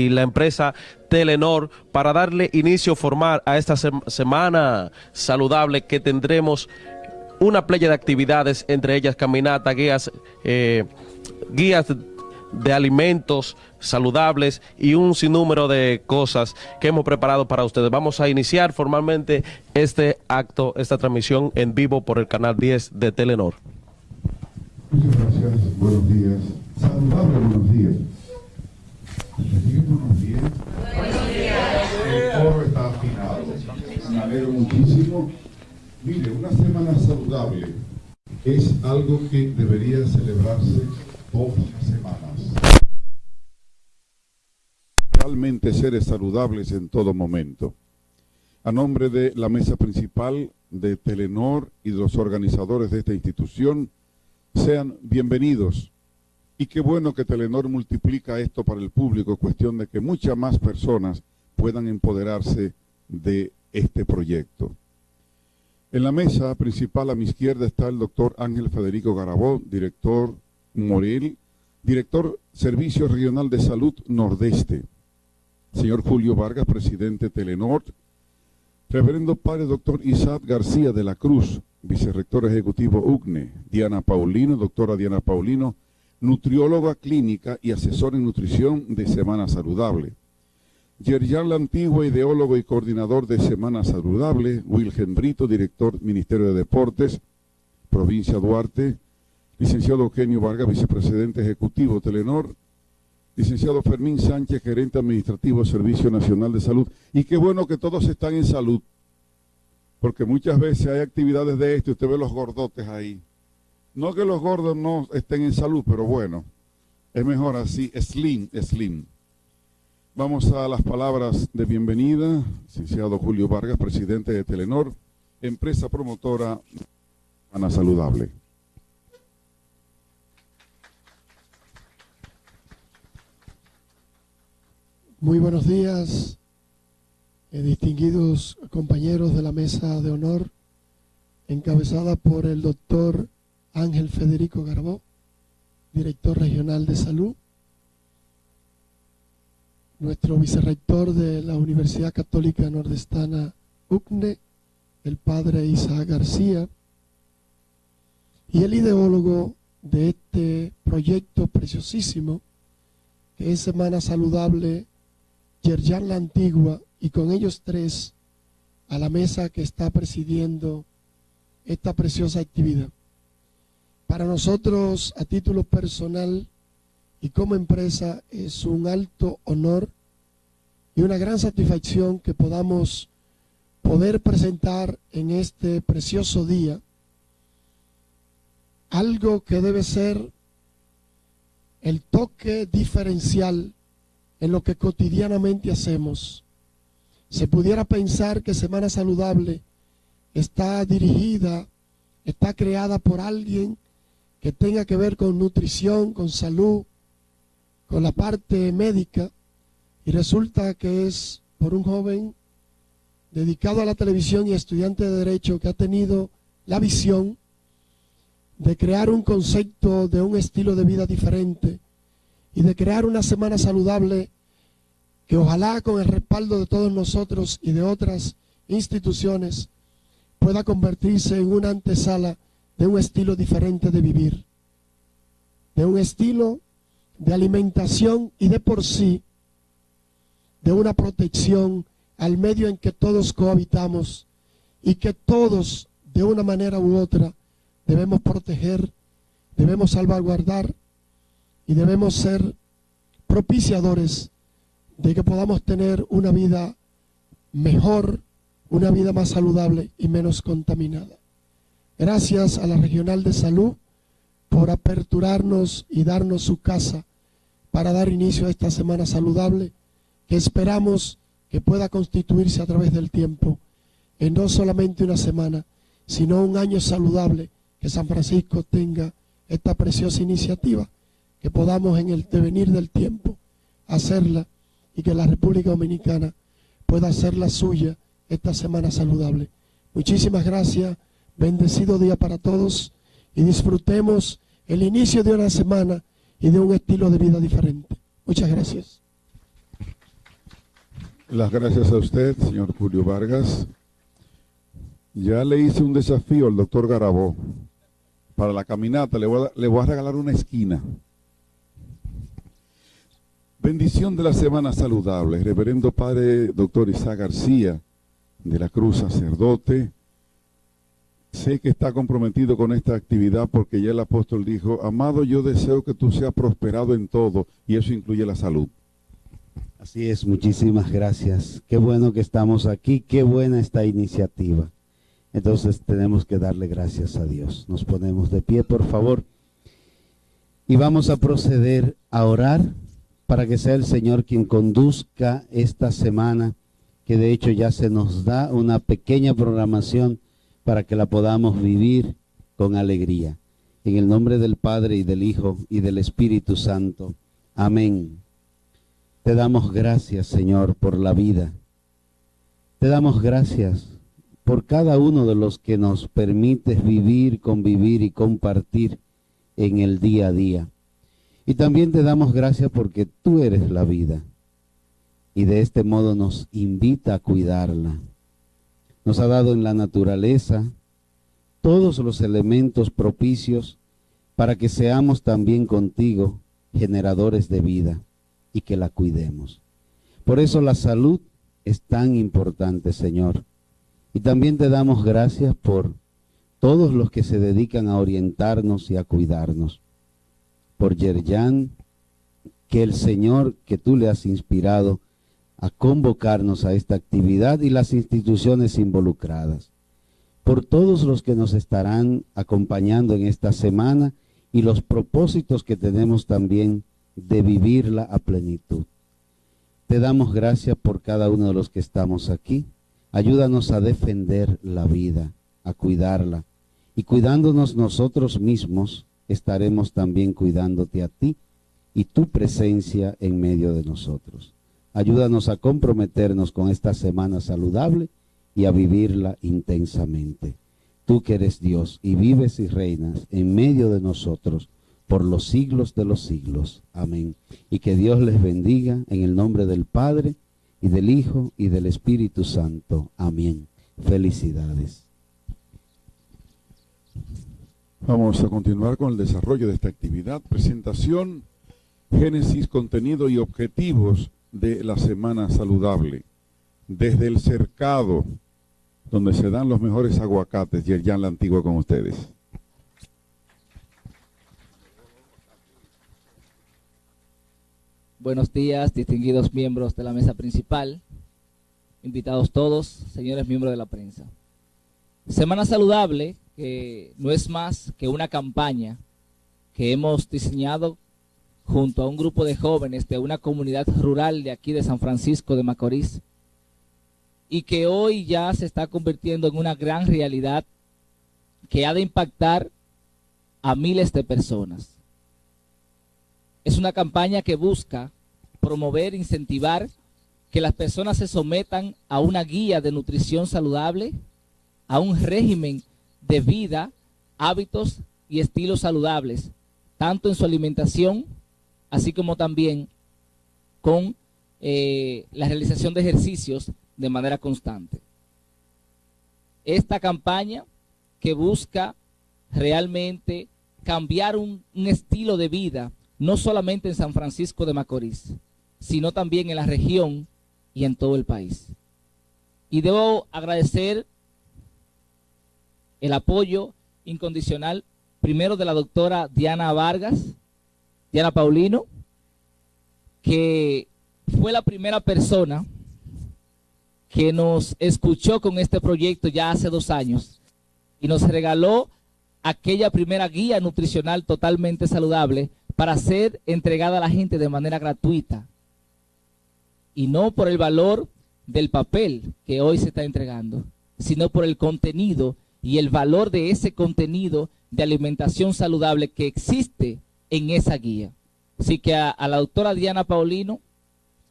la empresa Telenor para darle inicio formal a esta semana saludable que tendremos una playa de actividades, entre ellas caminata, guías, eh, guías de alimentos saludables y un sinnúmero de cosas que hemos preparado para ustedes. Vamos a iniciar formalmente este acto, esta transmisión en vivo por el canal 10 de Telenor. Muchas gracias, buenos días. Saludable, buenos días. Buenos días. Buenos días. El coro está afinado. Me alegro muchísimo. Mire, una semana saludable es algo que debería celebrarse todas semanas. Realmente seres saludables en todo momento. A nombre de la mesa principal de Telenor y de los organizadores de esta institución, sean bienvenidos. Y qué bueno que Telenor multiplica esto para el público, cuestión de que muchas más personas puedan empoderarse de este proyecto. En la mesa principal a mi izquierda está el doctor Ángel Federico Garabó, director Morel, director Servicio Regional de Salud Nordeste. Señor Julio Vargas, presidente Telenor. Reverendo Padre Doctor Isaac García de la Cruz, vicerrector ejecutivo UCNE. Diana Paulino, doctora Diana Paulino, nutrióloga clínica y asesor en nutrición de Semana Saludable. Yerjan La Antigua, ideólogo y coordinador de Semana Saludable, Wilgen Brito, director Ministerio de Deportes, Provincia Duarte, licenciado Eugenio Vargas, vicepresidente ejecutivo Telenor, licenciado Fermín Sánchez, gerente administrativo Servicio Nacional de Salud. Y qué bueno que todos están en salud, porque muchas veces hay actividades de esto usted ve los gordotes ahí. No que los gordos no estén en salud, pero bueno, es mejor así, slim, slim. Vamos a las palabras de bienvenida, licenciado Julio Vargas, presidente de Telenor, empresa promotora Ana Saludable. Muy buenos días, eh, distinguidos compañeros de la mesa de honor, encabezada por el doctor Ángel Federico Garbó, director regional de salud, nuestro vicerrector de la Universidad Católica Nordestana UCNE, el padre Isaac García, y el ideólogo de este proyecto preciosísimo, que es Semana Saludable, Yerjan La Antigua, y con ellos tres a la mesa que está presidiendo esta preciosa actividad. Para nosotros, a título personal, y como empresa es un alto honor y una gran satisfacción que podamos poder presentar en este precioso día algo que debe ser el toque diferencial en lo que cotidianamente hacemos. Se pudiera pensar que Semana Saludable está dirigida, está creada por alguien que tenga que ver con nutrición, con salud, con la parte médica Y resulta que es por un joven dedicado a la televisión y estudiante de Derecho que ha tenido la visión de crear un concepto de un estilo de vida diferente y de crear una semana saludable que ojalá con el respaldo de todos nosotros y de otras instituciones pueda convertirse en una antesala de un estilo diferente de vivir, de un estilo de alimentación y de por sí de una protección al medio en que todos cohabitamos y que todos, de una manera u otra, debemos proteger, debemos salvaguardar y debemos ser propiciadores de que podamos tener una vida mejor, una vida más saludable y menos contaminada. Gracias a la Regional de Salud por aperturarnos y darnos su casa para dar inicio a esta semana saludable que esperamos que pueda constituirse a través del tiempo en no solamente una semana, sino un año saludable, que San Francisco tenga esta preciosa iniciativa, que podamos en el devenir del tiempo hacerla y que la República Dominicana pueda hacer la suya esta semana saludable. Muchísimas gracias, bendecido día para todos y disfrutemos el inicio de una semana y de un estilo de vida diferente. Muchas gracias. Las gracias a usted, señor Julio Vargas. Ya le hice un desafío al doctor Garabó. Para la caminata le voy, a, le voy a regalar una esquina. Bendición de la Semana Saludable. Reverendo Padre Doctor Isaac García de la Cruz Sacerdote. Sé que está comprometido con esta actividad porque ya el apóstol dijo, amado, yo deseo que tú seas prosperado en todo y eso incluye la salud. Así es, muchísimas gracias. Qué bueno que estamos aquí, qué buena esta iniciativa. Entonces tenemos que darle gracias a Dios. Nos ponemos de pie, por favor. Y vamos a proceder a orar para que sea el Señor quien conduzca esta semana, que de hecho ya se nos da una pequeña programación para que la podamos vivir con alegría. En el nombre del Padre y del Hijo y del Espíritu Santo. Amén. Te damos gracias, Señor, por la vida. Te damos gracias por cada uno de los que nos permites vivir, convivir y compartir en el día a día. Y también te damos gracias porque tú eres la vida. Y de este modo nos invita a cuidarla. Nos ha dado en la naturaleza todos los elementos propicios para que seamos también contigo generadores de vida y que la cuidemos. Por eso la salud es tan importante, Señor. Y también te damos gracias por todos los que se dedican a orientarnos y a cuidarnos. Por Yerjan, que el Señor que tú le has inspirado a convocarnos a esta actividad y las instituciones involucradas. Por todos los que nos estarán acompañando en esta semana y los propósitos que tenemos también de vivirla a plenitud. Te damos gracias por cada uno de los que estamos aquí. Ayúdanos a defender la vida, a cuidarla. Y cuidándonos nosotros mismos, estaremos también cuidándote a ti y tu presencia en medio de nosotros. Ayúdanos a comprometernos con esta semana saludable y a vivirla intensamente. Tú que eres Dios y vives y reinas en medio de nosotros por los siglos de los siglos. Amén. Y que Dios les bendiga en el nombre del Padre, y del Hijo, y del Espíritu Santo. Amén. Felicidades. Vamos a continuar con el desarrollo de esta actividad. Presentación, génesis, contenido y objetivos de la Semana Saludable. Desde el cercado, donde se dan los mejores aguacates, y ya la antigua con ustedes. Buenos días, distinguidos miembros de la mesa principal, invitados todos, señores miembros de la prensa. Semana Saludable, que no es más que una campaña que hemos diseñado junto a un grupo de jóvenes de una comunidad rural de aquí de San Francisco de Macorís y que hoy ya se está convirtiendo en una gran realidad que ha de impactar a miles de personas. Es una campaña que busca promover, incentivar que las personas se sometan a una guía de nutrición saludable, a un régimen de vida, hábitos y estilos saludables, tanto en su alimentación, así como también con eh, la realización de ejercicios de manera constante. Esta campaña que busca realmente cambiar un, un estilo de vida, no solamente en San Francisco de Macorís, sino también en la región y en todo el país. Y debo agradecer el apoyo incondicional primero de la doctora Diana Vargas, Diana Paulino, que fue la primera persona que nos escuchó con este proyecto ya hace dos años y nos regaló aquella primera guía nutricional totalmente saludable para ser entregada a la gente de manera gratuita y no por el valor del papel que hoy se está entregando, sino por el contenido y el valor de ese contenido de alimentación saludable que existe en esa guía. Así que a, la doctora Diana Paulino,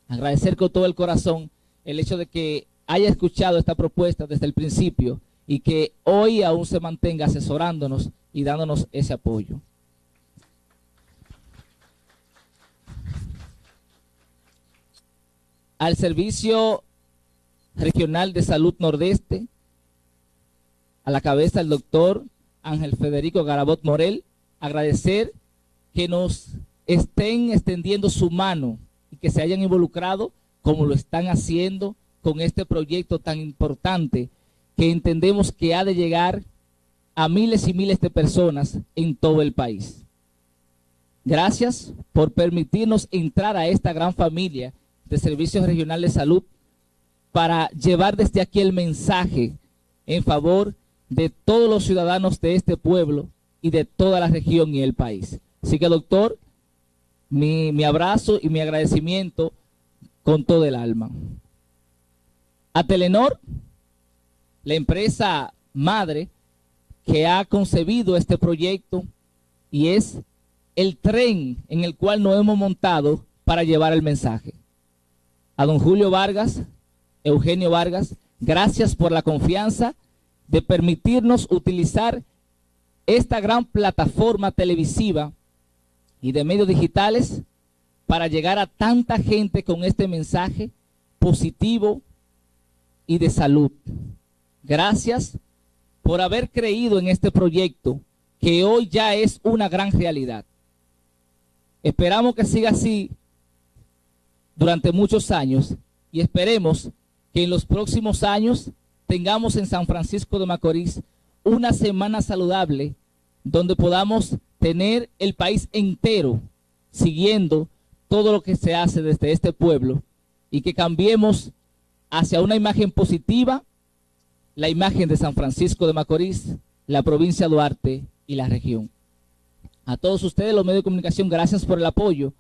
agradecer con todo el corazón el hecho de que haya escuchado esta propuesta desde el principio y que hoy aún se mantenga asesorándonos y dándonos ese apoyo. Al Servicio Regional de Salud Nordeste, a la cabeza del doctor Ángel Federico Garabot Morel, agradecer que nos estén extendiendo su mano y que se hayan involucrado como lo están haciendo con este proyecto tan importante que entendemos que ha de llegar a miles y miles de personas en todo el país. Gracias por permitirnos entrar a esta gran familia de Servicios Regionales de Salud para llevar desde aquí el mensaje en favor de todos los ciudadanos de este pueblo y de toda la región y el país. Así que, doctor, mi, mi abrazo y mi agradecimiento con todo el alma. A Telenor, la empresa madre que ha concebido este proyecto y es el tren en el cual nos hemos montado para llevar el mensaje. A don Julio Vargas, Eugenio Vargas, gracias por la confianza de permitirnos utilizar esta gran plataforma televisiva y de medios digitales para llegar a tanta gente con este mensaje positivo y de salud. Gracias por haber creído en este proyecto que hoy ya es una gran realidad. Esperamos que siga así durante muchos años y esperemos que en los próximos años tengamos en San Francisco de Macorís una semana saludable donde podamos tener el país entero siguiendo todo lo que se hace desde este pueblo y que cambiemos hacia una imagen positiva, la imagen de San Francisco de Macorís, la provincia de Duarte y la región. A todos ustedes, los medios de comunicación, gracias por el apoyo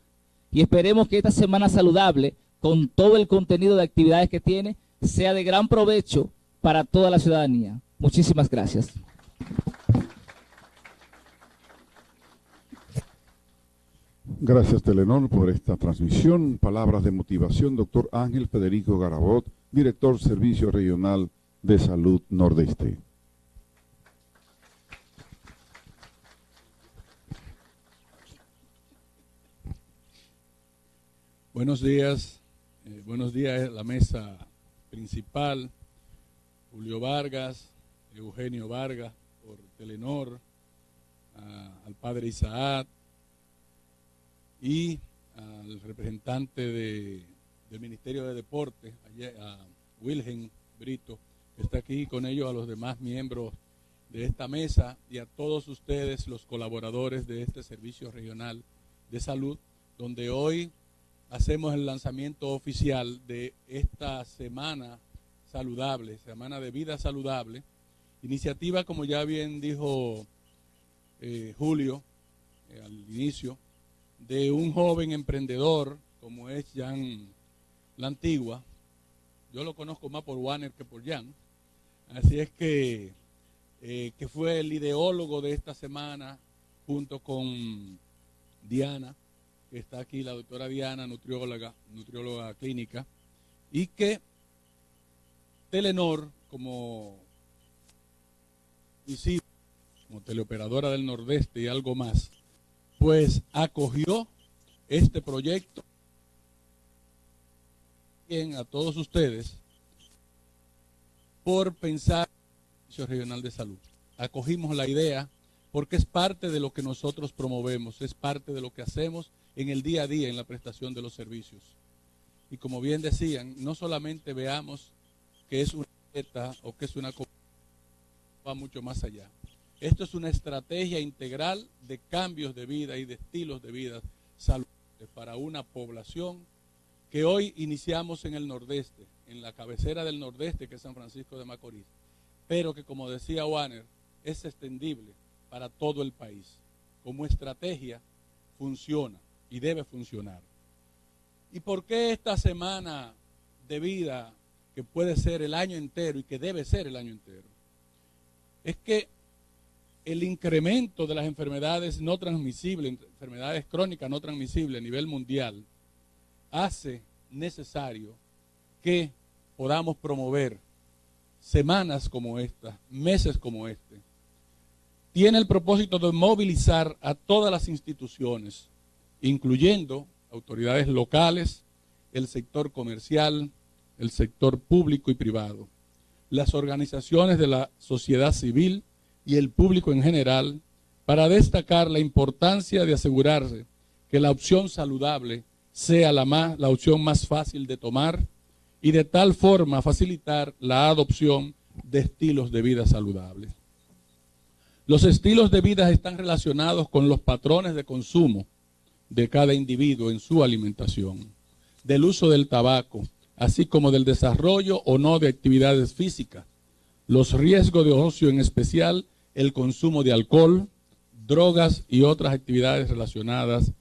y esperemos que esta semana saludable, con todo el contenido de actividades que tiene, sea de gran provecho para toda la ciudadanía. Muchísimas gracias. Gracias Telenor por esta transmisión. Palabras de motivación, doctor Ángel Federico Garabot, director Servicio Regional de Salud Nordeste. Buenos días, eh, buenos días a la mesa principal, Julio Vargas, Eugenio Vargas por Telenor, al padre Isaac y al representante de- del Ministerio de Deportes, a Wilhelm Brito, que está aquí con ellos, a los demás miembros de esta mesa y a todos ustedes, los colaboradores de este Servicio Regional de Salud, donde hoy hacemos el lanzamiento oficial de esta semana saludable, semana de vida saludable, iniciativa como ya bien dijo eh, Julio eh, al inicio, de un joven emprendedor como es Jan La Antigua. Yo lo conozco más por Warner que por Jan. Así es que, eh, que fue el ideólogo de esta semana junto con Diana, que está aquí, la doctora Diana, nutrióloga, nutrióloga clínica, y que Telenor, como como teleoperadora del Nordeste y algo más, pues acogió este proyecto bien a todos ustedes por pensar en el regional de salud. Acogimos la idea porque es parte de lo que nosotros promovemos, es parte de lo que hacemos en el día a día en la prestación de los servicios. Y como bien decían, no solamente veamos que es una meta o que es una va mucho más allá. Esto es una estrategia integral de cambios de vida y de estilos de vida saludables para una población que hoy iniciamos en el nordeste, en la cabecera del nordeste que es San Francisco de Macorís, pero que como decía Warner, es extendible para todo el país. Como estrategia funciona y debe funcionar. ¿Y por qué esta semana de vida, que puede ser el año entero y que debe ser el año entero? Es que el incremento de las enfermedades no transmisibles, enfermedades crónicas no transmisibles a nivel mundial, hace necesario que podamos promover semanas como esta, meses como este. Tiene el propósito de movilizar a todas las instituciones, incluyendo autoridades locales, el sector comercial, el sector público y privado, las organizaciones de la sociedad civil, y el público en general para destacar la importancia de asegurarse que la opción saludable sea la, más, la opción más fácil de tomar y de tal forma facilitar la adopción de estilos de vida saludables. Los estilos de vida están relacionados con los patrones de consumo de cada individuo en su alimentación, del uso del tabaco, así como del desarrollo o no de actividades físicas, los riesgos de ocio en especial el consumo de alcohol, drogas y otras actividades relacionadas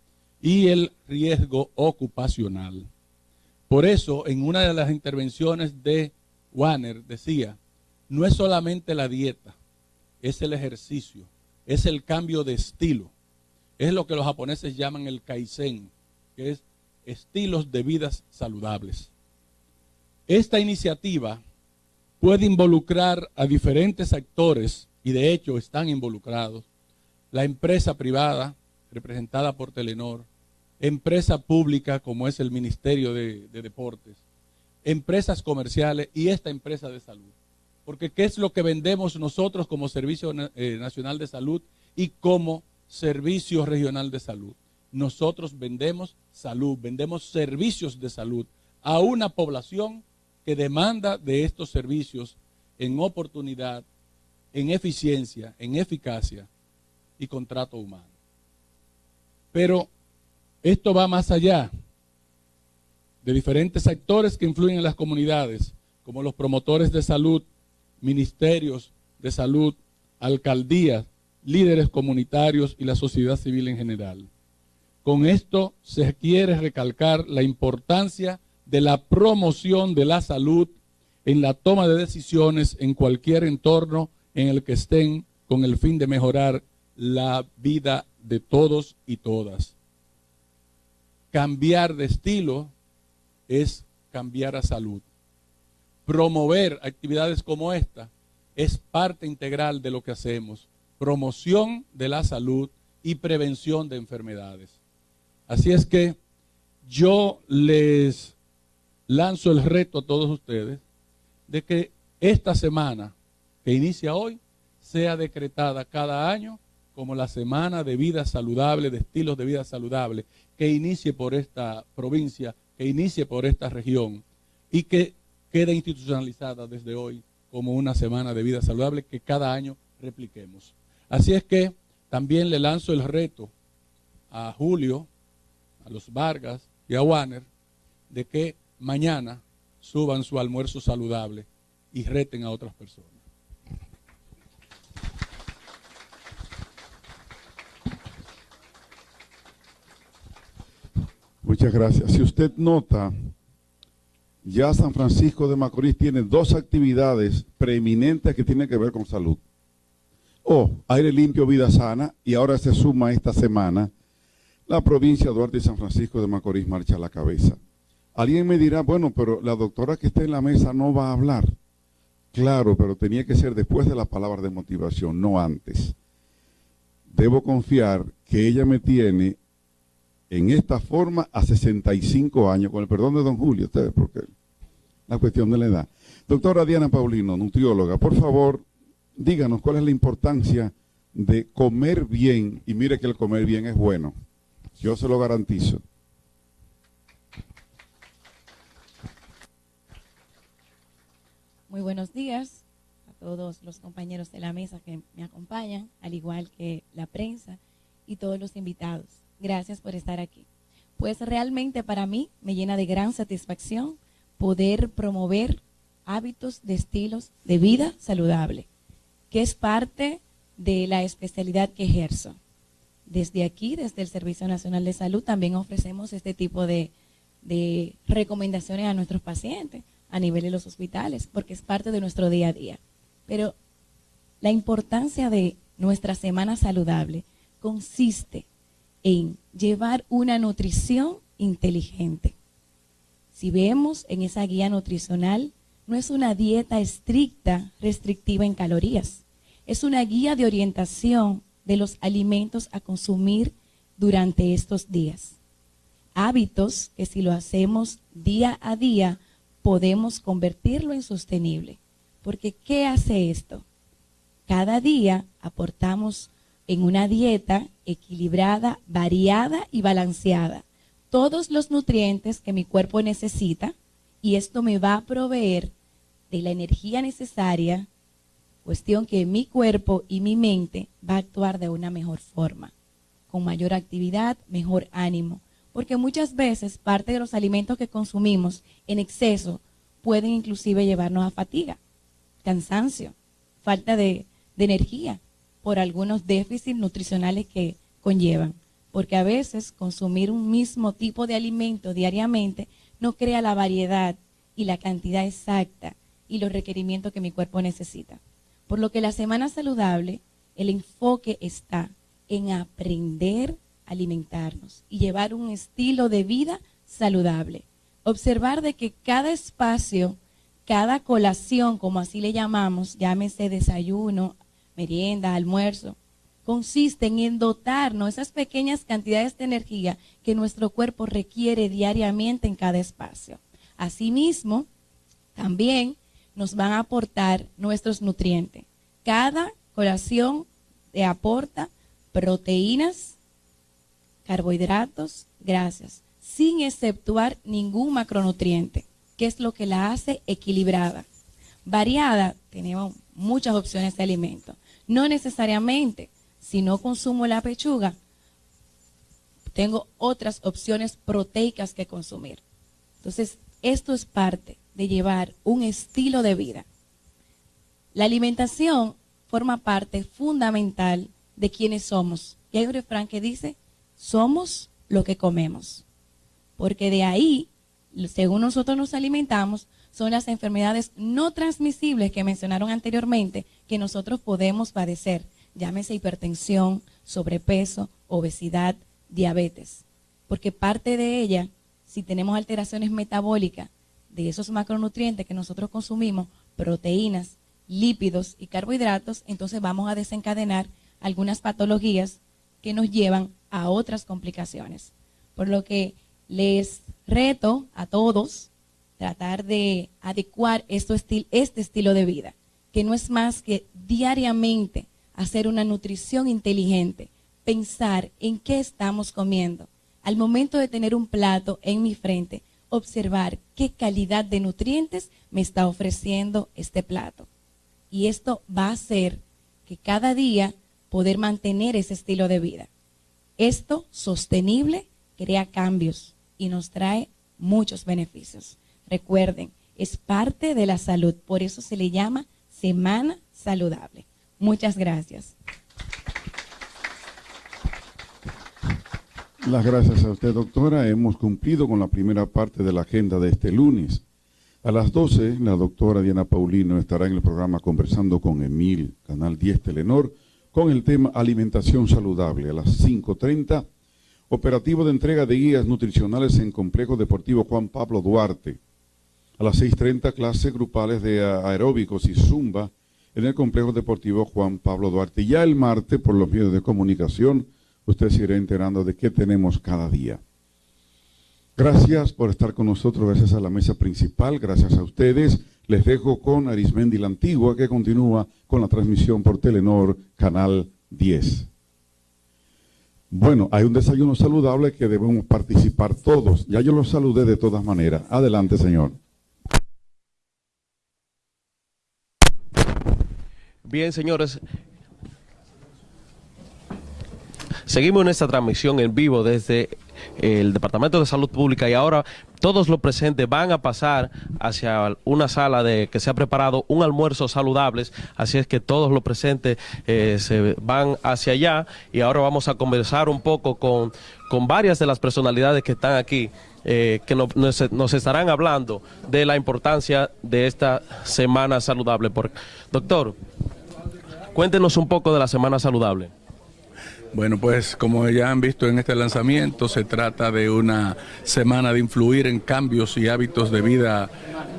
y el riesgo ocupacional. Por eso, en una de las intervenciones de Warner decía, no es solamente la dieta, es el ejercicio, es el cambio de estilo, es lo que los japoneses llaman el kaizen, que es estilos de vidas saludables. Esta iniciativa puede involucrar a diferentes actores y de hecho están involucrados, la empresa privada representada por Telenor, empresa pública como es el Ministerio de, Deportes, empresas comerciales y esta empresa de salud. Porque ¿qué es lo que vendemos nosotros como Servicio eh, Nacional de Salud y como Servicio Regional de Salud? Nosotros vendemos salud, vendemos servicios de salud a una población que demanda de estos servicios en oportunidad, en eficiencia, en eficacia y contrato humano. Pero esto va más allá de diferentes actores que influyen en las comunidades, como los promotores de salud, ministerios de salud, alcaldías, líderes comunitarios y la sociedad civil en general. Con esto se quiere recalcar la importancia de la promoción de la salud en la toma de decisiones en cualquier entorno en el que estén con el fin de mejorar la vida de todos y todas. Cambiar de estilo es cambiar a salud. Promover actividades como esta es parte integral de lo que hacemos. Promoción de la salud y prevención de enfermedades. Así es que yo les lanzo el reto a todos ustedes de que esta semana que inicia hoy sea decretada cada año como la semana de vida saludable, de estilos de vida saludable, que inicie por esta provincia, que inicie por esta región y que quede institucionalizada desde hoy como una semana de vida saludable que cada año repliquemos. Así es que también le lanzo el reto a Julio, a los Vargas y a Warner de que mañana suban su almuerzo saludable y reten a otras personas. Muchas gracias. Si usted nota, ya San Francisco de Macorís tiene dos actividades preeminentes que tienen que ver con salud. O aire limpio, vida sana, y ahora se suma esta semana la provincia de Duarte y San Francisco de Macorís marcha a la cabeza. Alguien me dirá, bueno, pero la doctora que está en la mesa no va a hablar. Claro, pero tenía que ser después de la palabra de motivación, no antes. Debo confiar que ella me tiene en esta forma a 65 años, con el perdón de don Julio, ustedes, porque la cuestión de la edad. Doctora Diana Paulino, nutrióloga, por favor, díganos cuál es la importancia de comer bien, y mire que el comer bien es bueno, yo se lo garantizo. Muy buenos días a todos los compañeros de la mesa que me acompañan, al igual que la prensa y todos los invitados. Gracias por estar aquí. Pues realmente para mí me llena de gran satisfacción poder promover hábitos de estilos de vida saludable, que es parte de la especialidad que ejerzo. Desde aquí, desde el Servicio Nacional de Salud, también ofrecemos este tipo de, de recomendaciones a nuestros pacientes a nivel de los hospitales, porque es parte de nuestro día a día. Pero la importancia de nuestra semana saludable consiste en llevar una nutrición inteligente. Si vemos en esa guía nutricional, no es una dieta estricta, restrictiva en calorías. Es una guía de orientación de los alimentos a consumir durante estos días. Hábitos que si lo hacemos día a día, podemos convertirlo en sostenible. Porque ¿qué hace esto? Cada día aportamos en una dieta equilibrada, variada y balanceada todos los nutrientes que mi cuerpo necesita y esto me va a proveer de la energía necesaria, cuestión que mi cuerpo y mi mente va a actuar de una mejor forma, con mayor actividad, mejor ánimo, porque muchas veces parte de los alimentos que consumimos en exceso pueden inclusive llevarnos a fatiga, cansancio, falta de, de energía por algunos déficits nutricionales que conllevan, porque a veces consumir un mismo tipo de alimento diariamente no crea la variedad y la cantidad exacta y los requerimientos que mi cuerpo necesita. Por lo que la semana saludable, el enfoque está en aprender alimentarnos y llevar un estilo de vida saludable. Observar de que cada espacio, cada colación, como así le llamamos, llámese desayuno, merienda, almuerzo, consisten en dotarnos esas pequeñas cantidades de energía que nuestro cuerpo requiere diariamente en cada espacio. Asimismo, también nos van a aportar nuestros nutrientes. Cada colación te aporta proteínas, carbohidratos, grasas, sin exceptuar ningún macronutriente, que es lo que la hace equilibrada. Variada, tenemos muchas opciones de alimento. No necesariamente, si no consumo la pechuga, tengo otras opciones proteicas que consumir. Entonces, esto es parte de llevar un estilo de vida. La alimentación forma parte fundamental de quienes somos. Y hay un refrán que dice, somos lo que comemos. Porque de ahí, según nosotros nos alimentamos, son las enfermedades no transmisibles que mencionaron anteriormente que nosotros podemos padecer. Llámese hipertensión, sobrepeso, obesidad, diabetes. Porque parte de ella, si tenemos alteraciones metabólicas, de esos macronutrientes que nosotros consumimos, proteínas, lípidos y carbohidratos, entonces vamos a desencadenar algunas patologías que nos llevan a otras complicaciones. Por lo que les reto a todos tratar de adecuar esto este estilo de vida, que no es más que diariamente hacer una nutrición inteligente, pensar en qué estamos comiendo. Al momento de tener un plato en mi frente, observar qué calidad de nutrientes me está ofreciendo este plato. Y esto va a hacer que cada día poder mantener ese estilo de vida. Esto sostenible crea cambios y nos trae muchos beneficios. Recuerden, es parte de la salud, por eso se le llama Semana Saludable. Muchas gracias. Las gracias a usted, doctora. Hemos cumplido con la primera parte de la agenda de este lunes. A las 12, la doctora Diana Paulino estará en el programa conversando con Emil, Canal 10 Telenor, con el tema alimentación saludable. A las 5.30, Operativo de entrega de guías nutricionales en Complejo Deportivo Juan Pablo Duarte. A las 6.30 clases grupales de aeróbicos y zumba en el Complejo Deportivo Juan Pablo Duarte. Ya el martes, por los medios de comunicación, usted se irá enterando de qué tenemos cada día. Gracias por estar con nosotros, gracias a la mesa principal, gracias a ustedes. Les dejo con Arismendi la Antigua, que continúa con la transmisión por Telenor, Canal 10. Bueno, hay un desayuno saludable que debemos participar todos. Ya yo los saludé de todas maneras. Adelante, señor. Bien, señores. Seguimos en esta transmisión en vivo desde el Departamento de Salud Pública y ahora todos los presentes van a pasar hacia una sala de que se ha preparado un almuerzo saludable, así es que todos los presentes eh, se van hacia allá y ahora vamos a conversar un poco con, con varias de las personalidades que están aquí. Eh, que nos, estarán hablando de la importancia de esta semana saludable. Doctor, cuéntenos un poco de la semana saludable. Bueno, pues como ya han visto en este lanzamiento, se trata de una semana de influir en cambios y hábitos de vida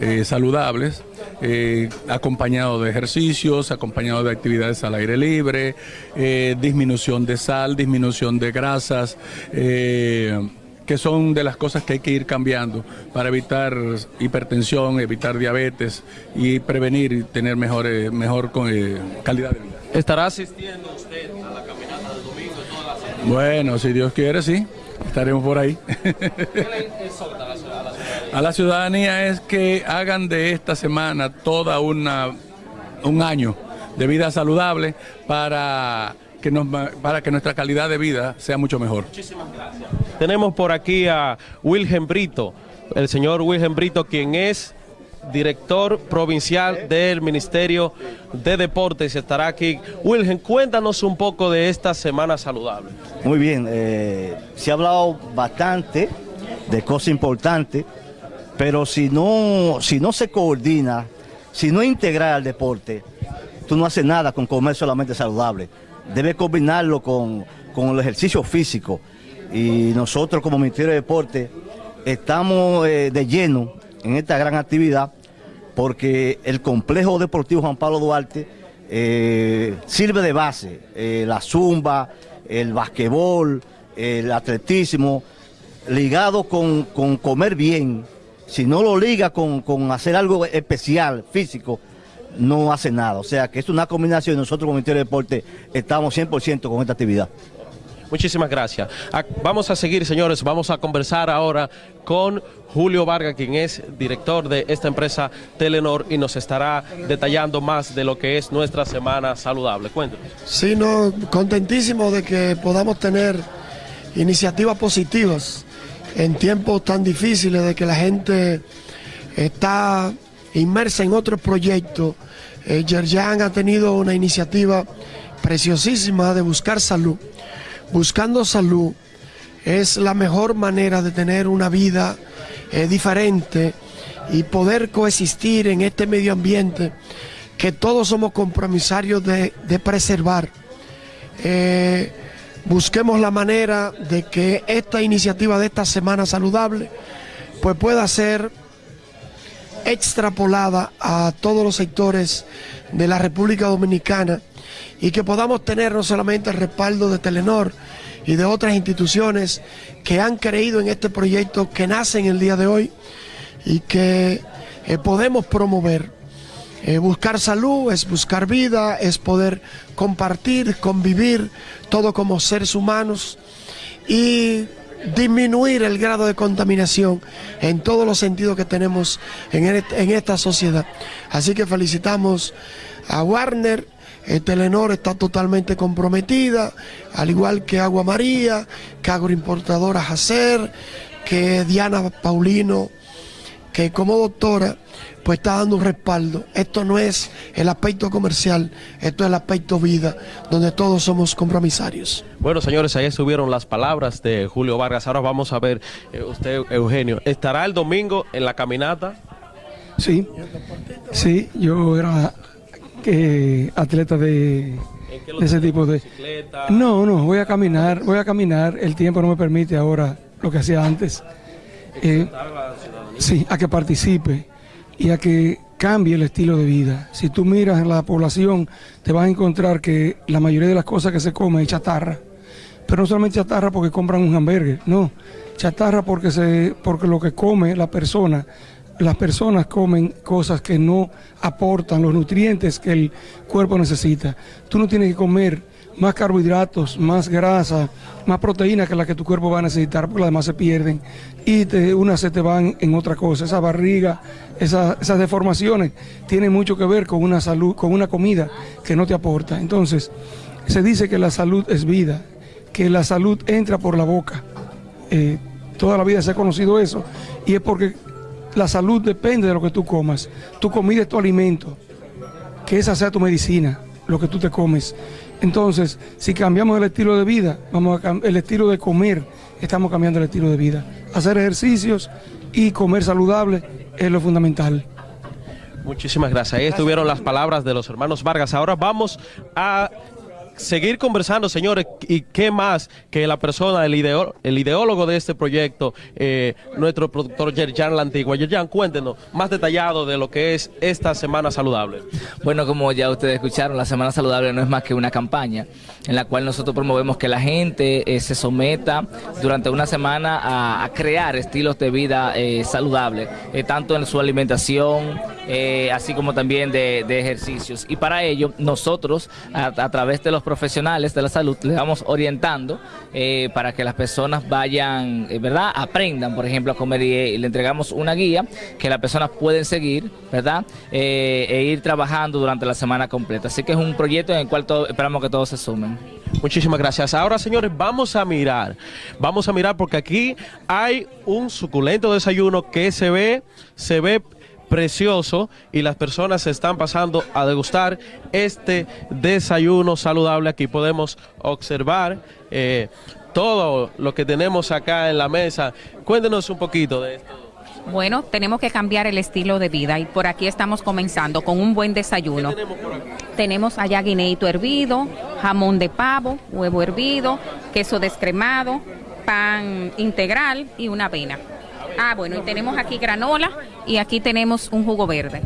eh, saludables, eh, acompañado de ejercicios, acompañado de actividades al aire libre, eh, disminución de sal, disminución de grasas que son de las cosas que hay que ir cambiando para evitar hipertensión, evitar diabetes y prevenir y tener mejor, mejor calidad de vida. ¿Estará asistiendo usted a la bueno, si Dios quiere, sí, estaremos por ahí. a la ciudadanía es que hagan de esta semana toda una un año de vida saludable para que nos, para que nuestra calidad de vida sea mucho mejor. Muchísimas gracias. Tenemos por aquí a Wilhelm Brito, el señor Wilhelm Brito, quien es director provincial del Ministerio de Deportes, estará aquí. Wilgen, cuéntanos un poco de esta Semana Saludable. Muy bien, eh, se ha hablado bastante de cosas importantes, pero si no, si no se coordina, si no integra el deporte, tú no haces nada con comer solamente saludable. Debes combinarlo con, el ejercicio físico. Y nosotros como Ministerio de Deporte estamos eh, de lleno en esta gran actividad porque el complejo deportivo Juan Pablo Duarte eh, sirve de base. Eh, la zumba, el basquetbol, el atletismo, ligado con, comer bien. Si no lo liga con, hacer algo especial, físico, no hace nada. O sea que es una combinación nosotros como Ministerio de Deporte estamos 100% con esta actividad. Muchísimas gracias. Ah, vamos a seguir, señores, vamos a conversar ahora con Julio Vargas, quien es director de esta empresa Telenor y nos estará detallando más de lo que es nuestra semana saludable. Cuéntanos. Sí, no, contentísimo de que podamos tener iniciativas positivas en tiempos tan difíciles de que la gente está inmersa en otros proyectos. Eh, Yerjan ha tenido una iniciativa preciosísima de buscar salud buscando salud es la mejor manera de tener una vida eh, diferente y poder coexistir en este medio ambiente que todos somos compromisarios de, preservar. Eh, busquemos la manera de que esta iniciativa de esta Semana Saludable pues pueda ser extrapolada a todos los sectores de la República Dominicana y que podamos tener no solamente el respaldo de Telenor y de otras instituciones que han creído en este proyecto que nace en el día de hoy y que eh, podemos promover. Eh, buscar salud es buscar vida, es poder compartir, convivir, todo como seres humanos y disminuir el grado de contaminación en todos los sentidos que tenemos en, en esta sociedad. Así que felicitamos a Warner el Telenor está totalmente comprometida, al igual que Agua María, que Agroimportadora Jacer, que Diana Paulino, que como doctora pues está dando un respaldo. Esto no es el aspecto comercial, esto es el aspecto vida, donde todos somos compromisarios. Bueno, señores, ahí estuvieron las palabras de Julio Vargas. Ahora vamos a ver, eh, usted, Eugenio, ¿estará el domingo en la caminata? Sí, sí, yo era atleta de de ese tipo de... No, no, voy a caminar, voy a caminar, el tiempo no me permite ahora lo que hacía antes. Eh, sí, a que participe y a que cambie el estilo de vida. Si tú miras en la población, te vas a encontrar que la mayoría de las cosas que se come es chatarra. Pero no solamente chatarra porque compran un hamburger, no. Chatarra porque, se, porque lo que come la persona, las personas comen cosas que no aportan los nutrientes que el cuerpo necesita. Tú no tienes que comer más carbohidratos, más grasa, más proteína que la que tu cuerpo va a necesitar, porque las demás se pierden y te, unas se te van en otra cosa. Esa barriga, esas deformaciones tienen mucho que ver con una salud, con una comida que no te aporta. Entonces, se dice que la salud es vida, que la salud entra por la boca. Eh, toda la vida se ha conocido eso y es porque la salud depende de lo que tú comas. Tu comida es tu alimento, que esa sea tu medicina, lo que tú te comes. Entonces, si cambiamos el estilo de vida, vamos a el estilo de comer, estamos cambiando el estilo de vida. Hacer ejercicios y comer saludable es lo fundamental. Muchísimas gracias. Ahí estuvieron las palabras de los hermanos Vargas. Ahora vamos a seguir conversando, señores, y qué más que la persona, el, el ideólogo de este proyecto, eh, nuestro productor Yerjan La Antigua. Yerjan, cuéntenos más detallado de lo que es esta Semana Saludable. Bueno, como ya ustedes escucharon, la Semana Saludable no es más que una campaña en la cual nosotros promovemos que la gente eh, se someta durante una semana a, crear estilos de vida eh, saludables, tanto en su alimentación, así como también de, ejercicios. Y para ello, nosotros, a través de los profesionales de la salud le vamos orientando eh, para que las personas vayan, eh, ¿verdad? Aprendan, por ejemplo, a comer y, le entregamos una guía que las personas pueden seguir, ¿verdad? Eh, e ir trabajando durante la semana completa. Así que es un proyecto en el cual esperamos que todos se sumen. Muchísimas gracias. Ahora, señores, vamos a mirar. Vamos a mirar porque aquí hay un suculento desayuno que se ve, se ve precioso y las personas se están pasando a degustar este desayuno saludable. Aquí podemos observar eh, todo lo que tenemos acá en la mesa. Cuéntenos un poquito de esto. Bueno, tenemos que cambiar el estilo de vida y por aquí estamos comenzando con un buen desayuno. tenemos, allá guineito hervido, jamón de pavo, huevo hervido, queso descremado, pan integral y una avena. Ah, bueno, y tenemos aquí granola y aquí tenemos un jugo verde.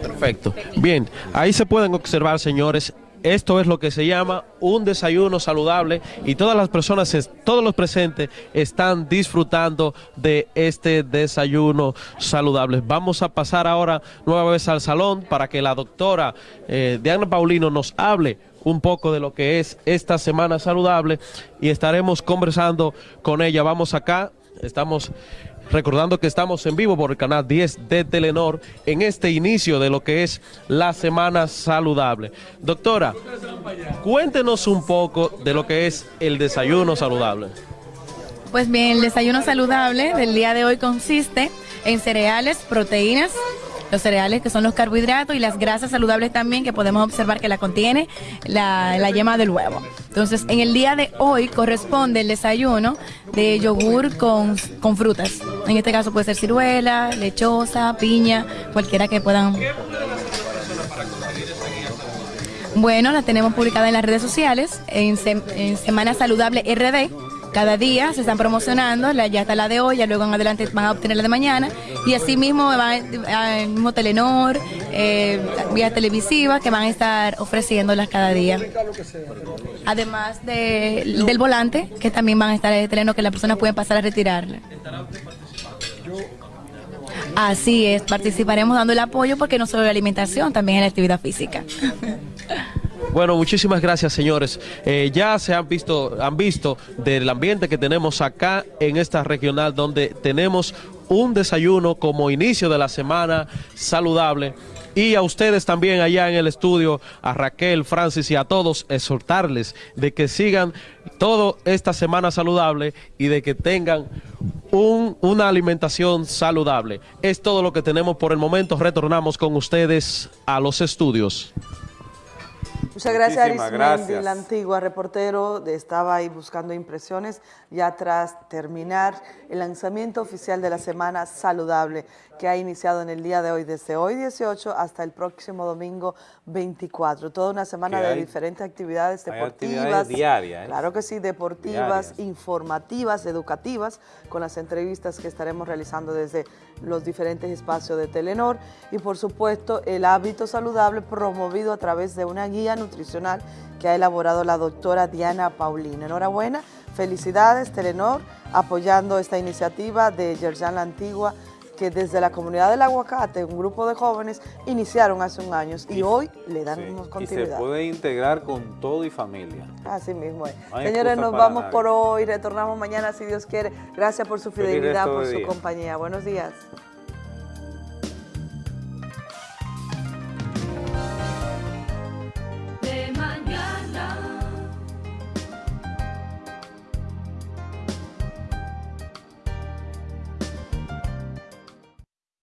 Perfecto. Bien, ahí se pueden observar, señores, esto es lo que se llama un desayuno saludable y todas las personas, todos los presentes están disfrutando de este desayuno saludable. Vamos a pasar ahora nueva vez al salón para que la doctora eh, Diana Paulino nos hable un poco de lo que es esta semana saludable y estaremos conversando con ella. Vamos acá Estamos recordando que estamos en vivo por el canal 10 de Telenor en este inicio de lo que es la Semana Saludable. Doctora, cuéntenos un poco de lo que es el desayuno saludable. Pues bien, el desayuno saludable del día de hoy consiste en cereales, proteínas, los cereales que son los carbohidratos y las grasas saludables también que podemos observar que la contiene la, yema del huevo. Entonces, en el día de hoy corresponde el desayuno de yogur con, con frutas. En este caso puede ser ciruela, lechosa, piña, cualquiera que puedan bueno, la tenemos publicada en las redes sociales, en, en Semana Saludable RD, cada día se están promocionando, ya está la de hoy, ya luego en adelante van a obtener la de mañana y así mismo va el mismo Telenor, eh, vías televisivas que van a estar ofreciéndolas cada día. Además del volante, que también van a estar en el Telenor, que las personas pueden pasar a retirarla. Así es, participaremos dando el apoyo porque no solo la alimentación, también la actividad física. Bueno, muchísimas gracias, señores. Eh, ya se han visto, han visto del ambiente que tenemos acá en esta regional donde tenemos un desayuno como inicio de la semana saludable y a ustedes también allá en el estudio, a Raquel, Francis y a todos, exhortarles de que sigan toda esta semana saludable y de que tengan una alimentación saludable. Es todo lo que tenemos por el momento. Retornamos con ustedes a los estudios. Muchas gracias, Arismendi, gracias. la antigua reportero, de- estaba ahí buscando impresiones, ya tras terminar el lanzamiento oficial de la Semana Saludable, que ha iniciado en el día de hoy, desde hoy 18 hasta el próximo domingo 24. Toda una semana de hay- diferentes actividades deportivas. actividades diarias, ¿eh? Claro que sí, deportivas, Diarias. informativas, educativas, con las entrevistas que estaremos realizando desde los diferentes espacios de Telenor y por supuesto el hábito saludable promovido a través de una guía nutricional que ha elaborado la doctora Diana Paulina. Enhorabuena, felicidades Telenor apoyando esta iniciativa de Yerjan La Antigua que desde la comunidad del aguacate, un grupo de jóvenes, iniciaron hace un año y hoy le dan Sí, Y se continuidad. puede integrar con todo y familia. Así mismo es. No Señores, nos vamos nadie. por hoy. Retornamos mañana si Dios quiere. Gracias por su fidelidad, por su día. compañía. Buenos días.